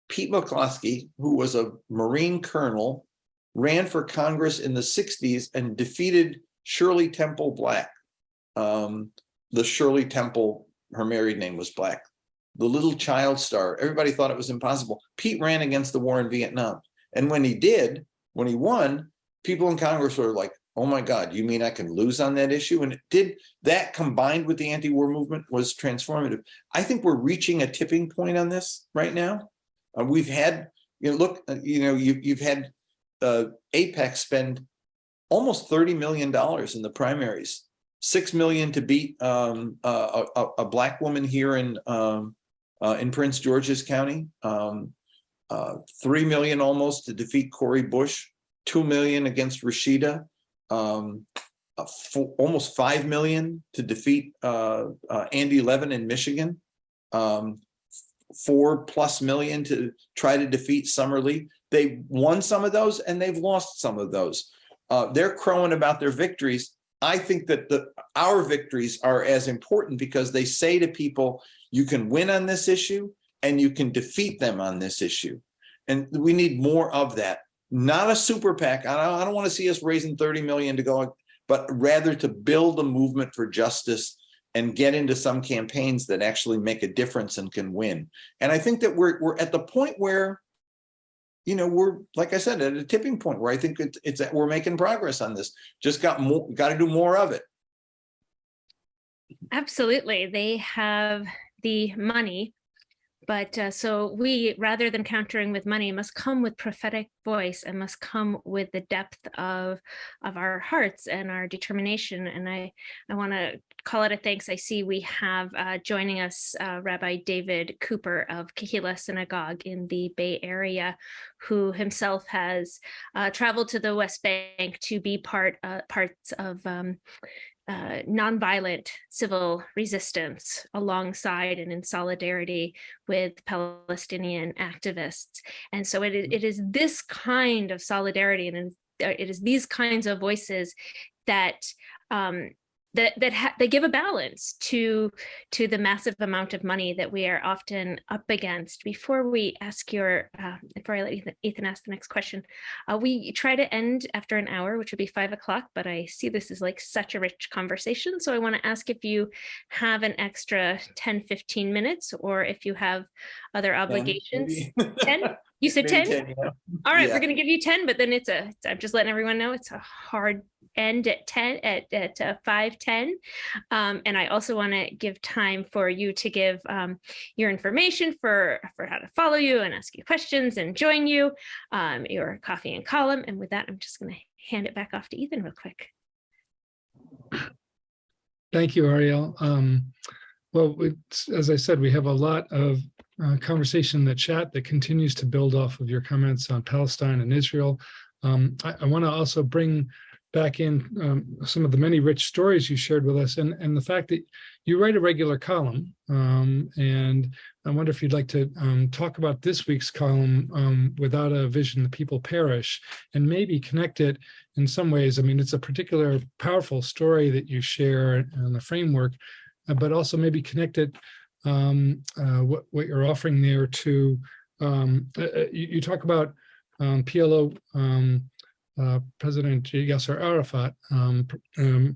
Pete McCloskey, who was a Marine colonel ran for Congress in the 60s and defeated Shirley Temple Black. Um, the Shirley Temple, her married name was Black. The little child star, everybody thought it was impossible. Pete ran against the war in Vietnam. And when he did, when he won, people in Congress were like, oh my God, you mean I can lose on that issue? And it did that combined with the anti-war movement was transformative. I think we're reaching a tipping point on this right now. Uh, we've had, you know, look, uh, you know, you, you've had uh, AIPAC spend almost $30 million in the primaries, 6 million to beat um, a, a, a, black woman here in, um, uh, in Prince George's County, um, uh, 3 million almost to defeat Cori Bush, 2 million against Rashida, um, almost 5 million to defeat uh, uh, Andy Levin in Michigan, um, four plus million to try to defeat Summer Lee. They won some of those and they've lost some of those. Uh, they're crowing about their victories. I think that the our victories are as important because they say to people, you can win on this issue and you can defeat them on this issue. And we need more of that, not a super PAC. I don't, I don't want to see us raising 30 million to go, but rather to build a movement for justice and get into some campaigns that actually make a difference and can win. And I think that we're, we're at the point where, you know, we're, like I said, at a tipping point where I think it's, it's, that we're making progress on this. Just got more, got to do more of it. Absolutely. They have the money. But uh, so we, rather than countering with money, must come with prophetic voice and must come with the depth of of our hearts and our determination. And I, I want to call it a thanks. I see we have uh, joining us uh, Rabbi David Cooper of Kehilla Synagogue in the Bay Area, who himself has uh, traveled to the West Bank to be part uh, parts of um, uh, nonviolent civil resistance alongside and in solidarity with Palestinian activists. And so it, it is this kind of solidarity and it is these kinds of voices that um, that that they give a balance to to the massive amount of money that we are often up against. Before we ask your, uh, before I let Ethan, Ethan ask the next question, uh, we try to end after an hour, which would be five o'clock. But I see this is like such a rich conversation, so I want to ask if you have an extra 10, 15 minutes, or if you have other obligations. 10? You said 10? All right, Yeah. we're going to give you 10, but then it's a, I'm just letting everyone know it's a hard end at 10 at, at uh, 5 10 um, and i also want to give time for you to give um, your information for for how to follow you and ask you questions and join you um, your coffee and column and with that i'm just going to hand it back off to ethan real quick Thank you, Ariel. Um, well, it's, as I said, we have a lot of uh, conversation in the chat that continues to build off of your comments on Palestine and Israel. Um, I, I want to also bring back in um, some of the many rich stories you shared with us and, and the fact that you write a regular column. Um, and I wonder if you'd like to um, talk about this week's column, um, Without a Vision, the People Perish, and maybe connect it in some ways. I mean, it's a particular powerful story that you share and the framework, uh, but also maybe connect it, um, uh, what, what you're offering there to, um, uh, uh, you, you talk about um, PLO um, uh, President Yasser Arafat um, um,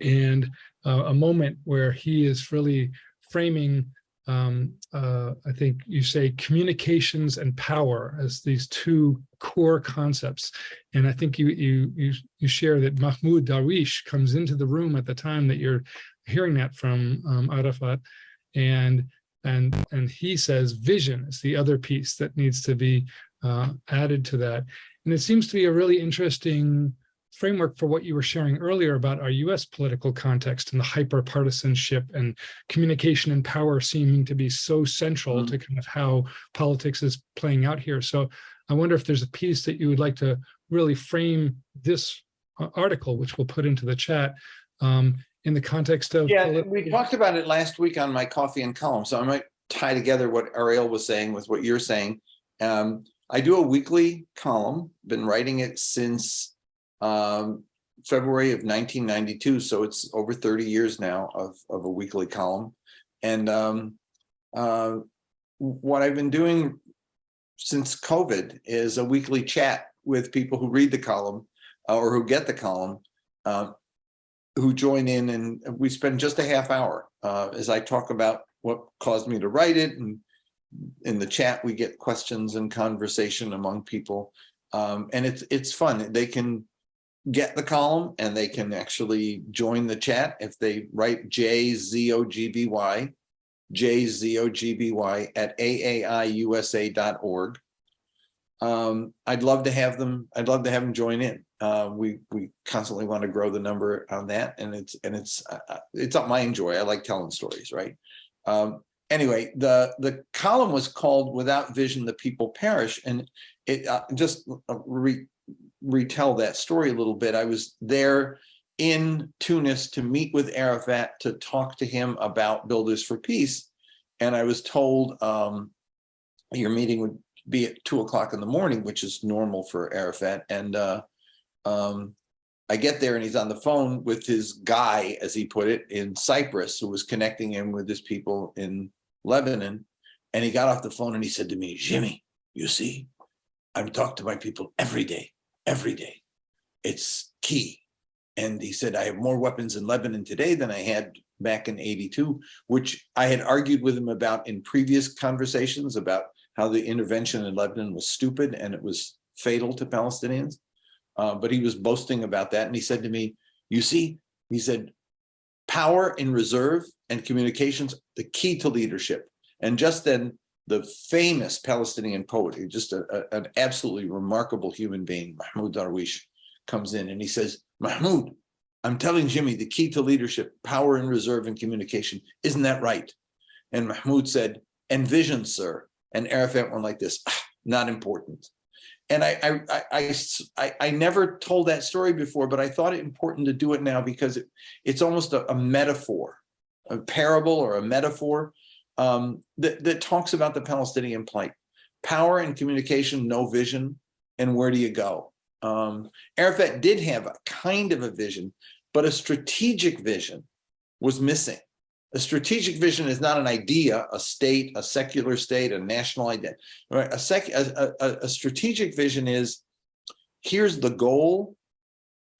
and uh, a moment where he is really framing, uh, I think you say communications and power as these two core concepts. And I think you you you, you share that Mahmoud Darwish comes into the room at the time that you're hearing that from um, Arafat, and and and he says vision is the other piece that needs to be uh, added to that. And it seems to be a really interesting framework for what you were sharing earlier about our US political context and the hyper partisanship and communication and power seeming to be so central Mhm. to kind of how politics is playing out here. So I wonder if there's a piece that you would like to really frame this uh, article, which we'll put into the chat, um, in the context of. Yeah, we talked about it last week on my coffee and column, so I might tie together what Ariel was saying with what you're saying. Um, I do a weekly column, been writing it since um, February of nineteen ninety-two, so it's over thirty years now of, of a weekly column. And um, uh, what I've been doing since COVID is a weekly chat with people who read the column uh, or who get the column. uh, who join in and we spend just a half hour uh, as I talk about what caused me to write it. And in the chat, we get questions and conversation among people. Um, and it's it's fun. They can get the column and they can actually join the chat if they write J-Z-O-G-B-Y, J-Z-O-G-B-Y at aaiusa.org. Um, I'd love to have them, I'd love to have them join in. Uh, we, we constantly want to grow the number on that and it's, and it's, uh, uh, it's something I enjoy. I like telling stories, right? Um, anyway, the, the column was called Without Vision, the People Perish. And it, uh, just uh, re, retell that story a little bit. I was there in Tunis to meet with Arafat to talk to him about Builders for Peace. And I was told, um, your meeting would be at two o'clock in the morning, which is normal for Arafat. And uh, um, I get there and he's on the phone with his guy, as he put it, in Cyprus, who was connecting him with his people in Lebanon. And he got off the phone and he said to me, Jimmy, you see, I'm talking to my people every day, every day. It's key. And he said, I have more weapons in Lebanon today than I had back in 82, which I had argued with him about in previous conversations about how the intervention in Lebanon was stupid and it was fatal to Palestinians. Uh, but he was boasting about that. And he said to me, you see, he said, power in reserve and communications, the key to leadership. And just then the famous Palestinian poet, just a, a- an absolutely remarkable human being, Mahmoud Darwish, comes in and he says, Mahmoud, I'm telling Jimmy, the key to leadership, power in reserve and communication, isn't that right? And Mahmoud said, and vision, sir. And Arafat went like this, "Ah, not important. And I, I, I, I, never told that story before, but I thought it important to do it now because it, it's almost a, a metaphor, a parable or a metaphor um, that, that talks about the Palestinian plight. Power and communication, no vision, and where do you go? Um, Arafat did have a kind of a vision, but a strategic vision was missing. A strategic vision is not an idea, a state, a secular state, a national identity. Right? A, sec, a, a, a strategic vision is here's the goal,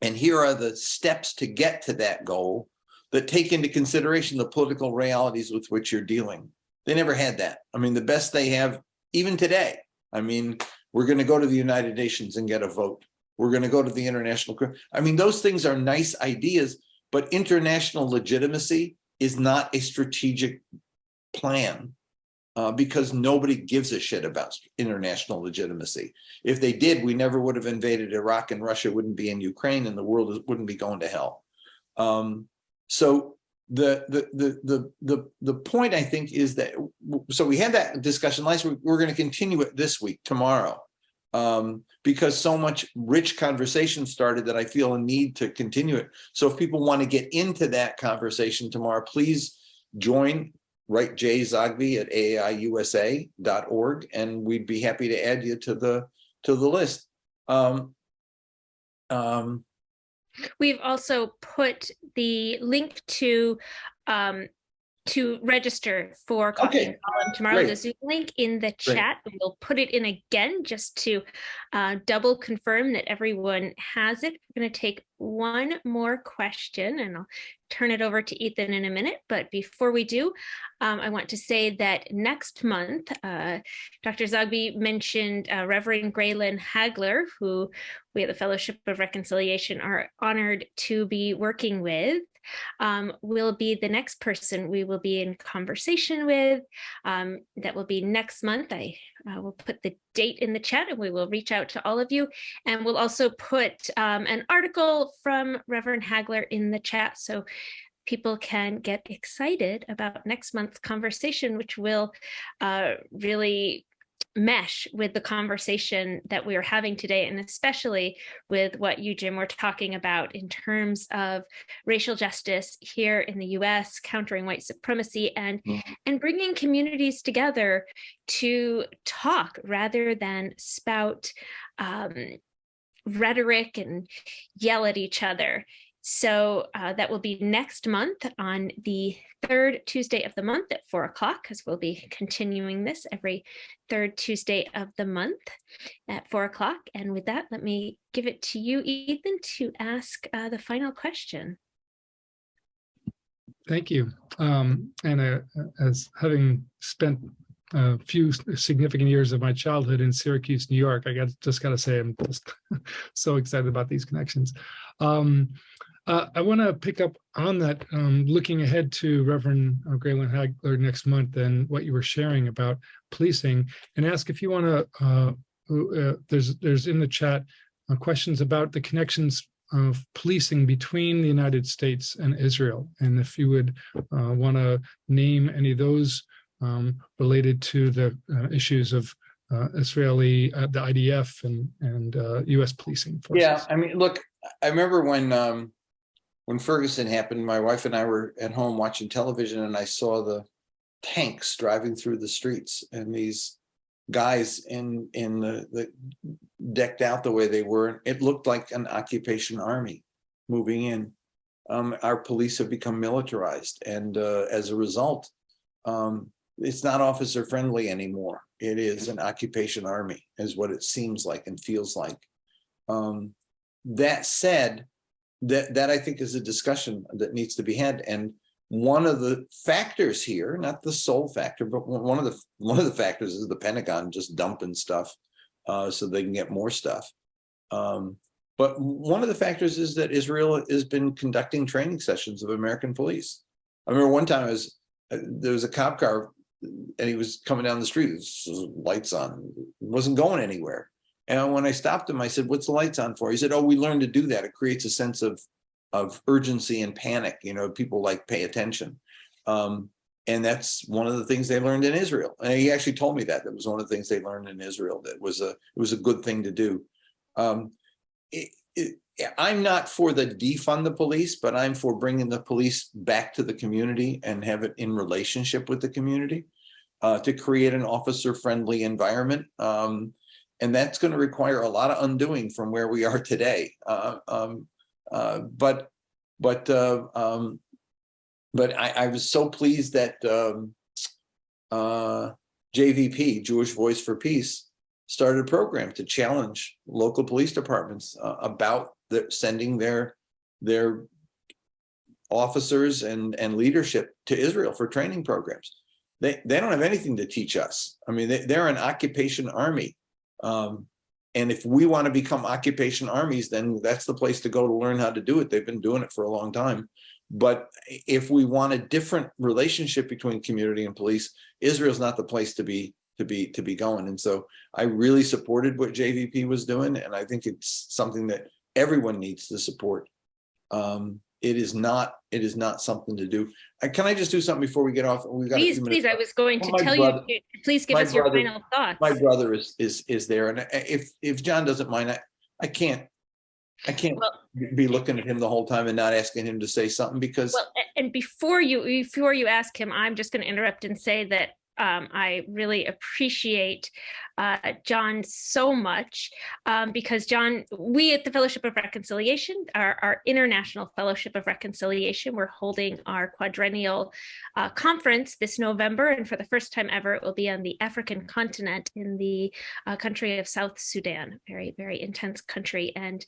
and here are the steps to get to that goal that take into consideration the political realities with which you're dealing. They never had that. I mean, the best they have, even today, I mean, we're going to go to the United Nations and get a vote. We're going to go to the international. I mean, those things are nice ideas, but international legitimacy is not a strategic plan uh, because nobody gives a shit about international legitimacy. If they did, we never would have invaded Iraq and Russia wouldn't be in Ukraine and the world wouldn't be going to hell. Um, so the, the, the, the, the, the point I think is that, so we had that discussion last week, we're going to continue it this week, tomorrow. Um, because so much rich conversation started that I feel a need to continue it. So if people want to get into that conversation tomorrow, please join, write Jay Zogby at aiusa.org, and we'd be happy to add you to the, to the list. Um, um, We've also put the link to um, to register for Coffee Okay, and Column tomorrow, great. the Zoom link in the chat. We'll put it in again just to uh, double confirm that everyone has it. We're going to take one more question and I'll turn it over to Ethan in a minute. But before we do, um, I want to say that next month, uh, Dr. Zogby mentioned uh, Reverend Graylin Hagler, who we at the Fellowship of Reconciliation are honored to be working with um, will be the next person we will be in conversation with. Um, that will be next month. I will put the date in the chat and we will reach out to all of you. And we'll also put um, an article from Reverend Hagler in the chat so people can get excited about next month's conversation, which will uh, really mesh with the conversation that we are having today, and especially with what you, Jim, were talking about in terms of racial justice here in the US, countering white supremacy and, Mhm. and bringing communities together to talk rather than spout um, rhetoric and yell at each other. So uh, that will be next month on the third Tuesday of the month at four o'clock, because we'll be continuing this every third Tuesday of the month at four o'clock. And with that, let me give it to you, Ethan, to ask uh, the final question. Thank you. Um, and uh, as having spent a few significant years of my childhood in Syracuse, New York, I got just got to say I'm just so excited about these connections. Um, uh, I want to pick up on that, um, looking ahead to Reverend uh, Graylin Hagler next month and what you were sharing about policing, and ask if you want to. Uh, uh, there's there's in the chat uh, questions about the connections of policing between the United States and Israel, and if you would uh, want to name any of those um, related to the issues of uh, Israeli, uh, the IDF and and uh, U.S. policing forces. Yeah, I mean, look, I remember when um when Ferguson happened, my wife and I were at home watching television and I saw the tanks driving through the streets and these guys in in the the decked out the way they were. It looked like an occupation army moving in. Um, our police have become militarized and uh, as a result, um, it's not officer friendly anymore. It is an occupation army is what it seems like and feels like. Um, that said, that, that I think is a discussion that needs to be had. And one of the factors here, not the sole factor, but one of the, one of the factors is the Pentagon just dumping stuff uh, so they can get more stuff. Um, but one of the factors is that Israel has been conducting training sessions of American police. I remember one time I was, uh, there was a cop car and he was coming down the street, lights on, wasn't going anywhere. And when I stopped him, I said, what's the lights on for? He said, oh, we learned to do that. It creates a sense of, of urgency and panic. You know, people like pay attention. Um, and that's one of the things they learned in Israel. And he actually told me that. That was one of the things they learned in Israel. That was a, it was a good thing to do. Um, it, it, I'm not for the defund the police, but I'm for bringing the police back to the community and have it in relationship with the community uh, to create an officer friendly environment. Um, and that's going to require a lot of undoing from where we are today. Uh, um, uh, but but uh, um, but I, I, was so pleased that um, uh, JVP, Jewish Voice for Peace, started a program to challenge local police departments uh, about the, sending their their officers and and leadership to Israel for training programs. They they don't have anything to teach us. I mean, they, they're an occupation army. Um, and if we want to become occupation armies, then that's the place to go to learn how to do it. They've been doing it for a long time. But if we want a different relationship between community and police, Israel's not the place to be to be to be going. And so I really supported what JVP was doing, and I think it's something that everyone needs to support. Um, it is not it is not something to do. Uh, can I just do something before we get off? We got please, please. I was going to tell brother- you. to- Please give us your brother- final thoughts. My brother is is is there, and if if John doesn't mind, I I can't I can't Well- be looking at him the whole time and not asking him to say something because Well, and before you before you ask him, I'm just going to interrupt and say that um, I really appreciate uh, John so much um, because John, we at the Fellowship of Reconciliation, our, our International Fellowship of Reconciliation, we're holding our quadrennial uh, conference this November, and for the first time ever, it will be on the African continent in the uh, country of South Sudan, very very intense country. And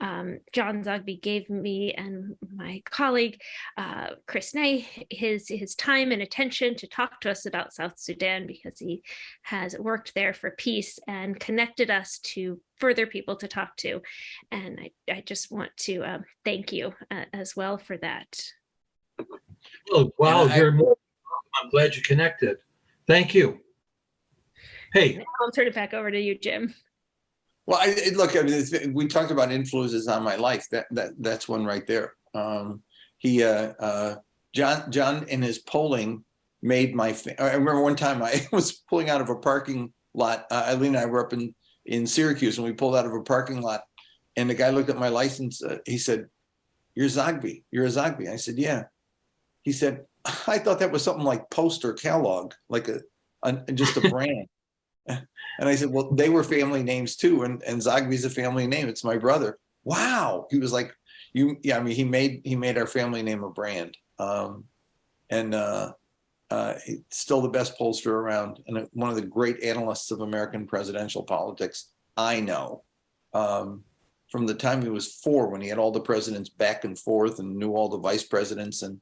um, John Zogby gave me and my colleague uh, Chris Nay his his time and attention to talk to us about South Sudan because he has worked there for peace and connected us to further people to talk to. And I, I just want to um, thank you uh, as well for that. Oh, wow, I- you're more, I'm glad you connected. Thank you. Hey, I'll turn it back over to you, Jim. Well, I, look, I mean, it's- we talked about influences on my life. That that that's one right there. Um, he, uh, uh, John, John, in his polling, made my. I remember one time I was pulling out of a parking lot. Uh, Eileen and I were up in in Syracuse, and we pulled out of a parking lot, and the guy looked at my license. Uh, he said, "You're Zogby. You're a Zogby." I said, "Yeah." He said, "I thought that was something like Post or Kellogg, like a, a just a brand." And I said, well, they were family names too. And, and Zogby's a family name. It's my brother. Wow. He was like, you, yeah, I mean, he made, he made our family name a brand. Um, and, uh, uh, still the best pollster around and one of the great analysts of American presidential politics. I know, um, from the time he was four, when he had all the presidents back and forth and knew all the vice presidents. And,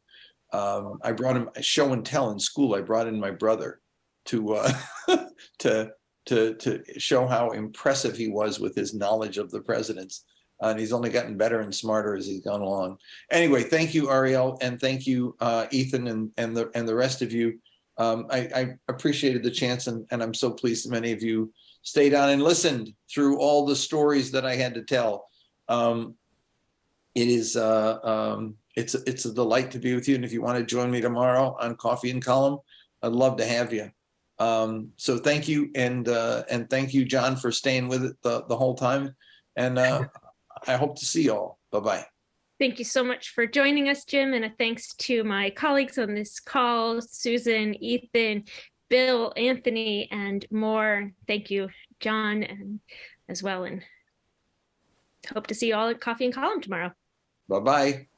um, I brought him a show and tell in school. I brought in my brother to, uh, to, to to show how impressive he was with his knowledge of the presidents. And he's only gotten better and smarter as he's gone along. Anyway, thank you, Ariel, and thank you, uh, Ethan, and and the and the rest of you. Um, I, I appreciated the chance, and, and I'm so pleased that many of you stayed on and listened through all the stories that I had to tell. Um, it is uh, um, it's it's a delight to be with you, and if you want to join me tomorrow on Coffee and Column, I'd love to have you. Um, so thank you and uh, and thank you, John, for staying with it the, the whole time. And uh, I hope to see you all. Bye bye. Thank you so much for joining us, Jim, and a thanks to my colleagues on this call, Susan, Ethan, Bill, Anthony, and more. Thank you, John, and as well, and hope to see you all at Coffee and Column tomorrow. Bye bye.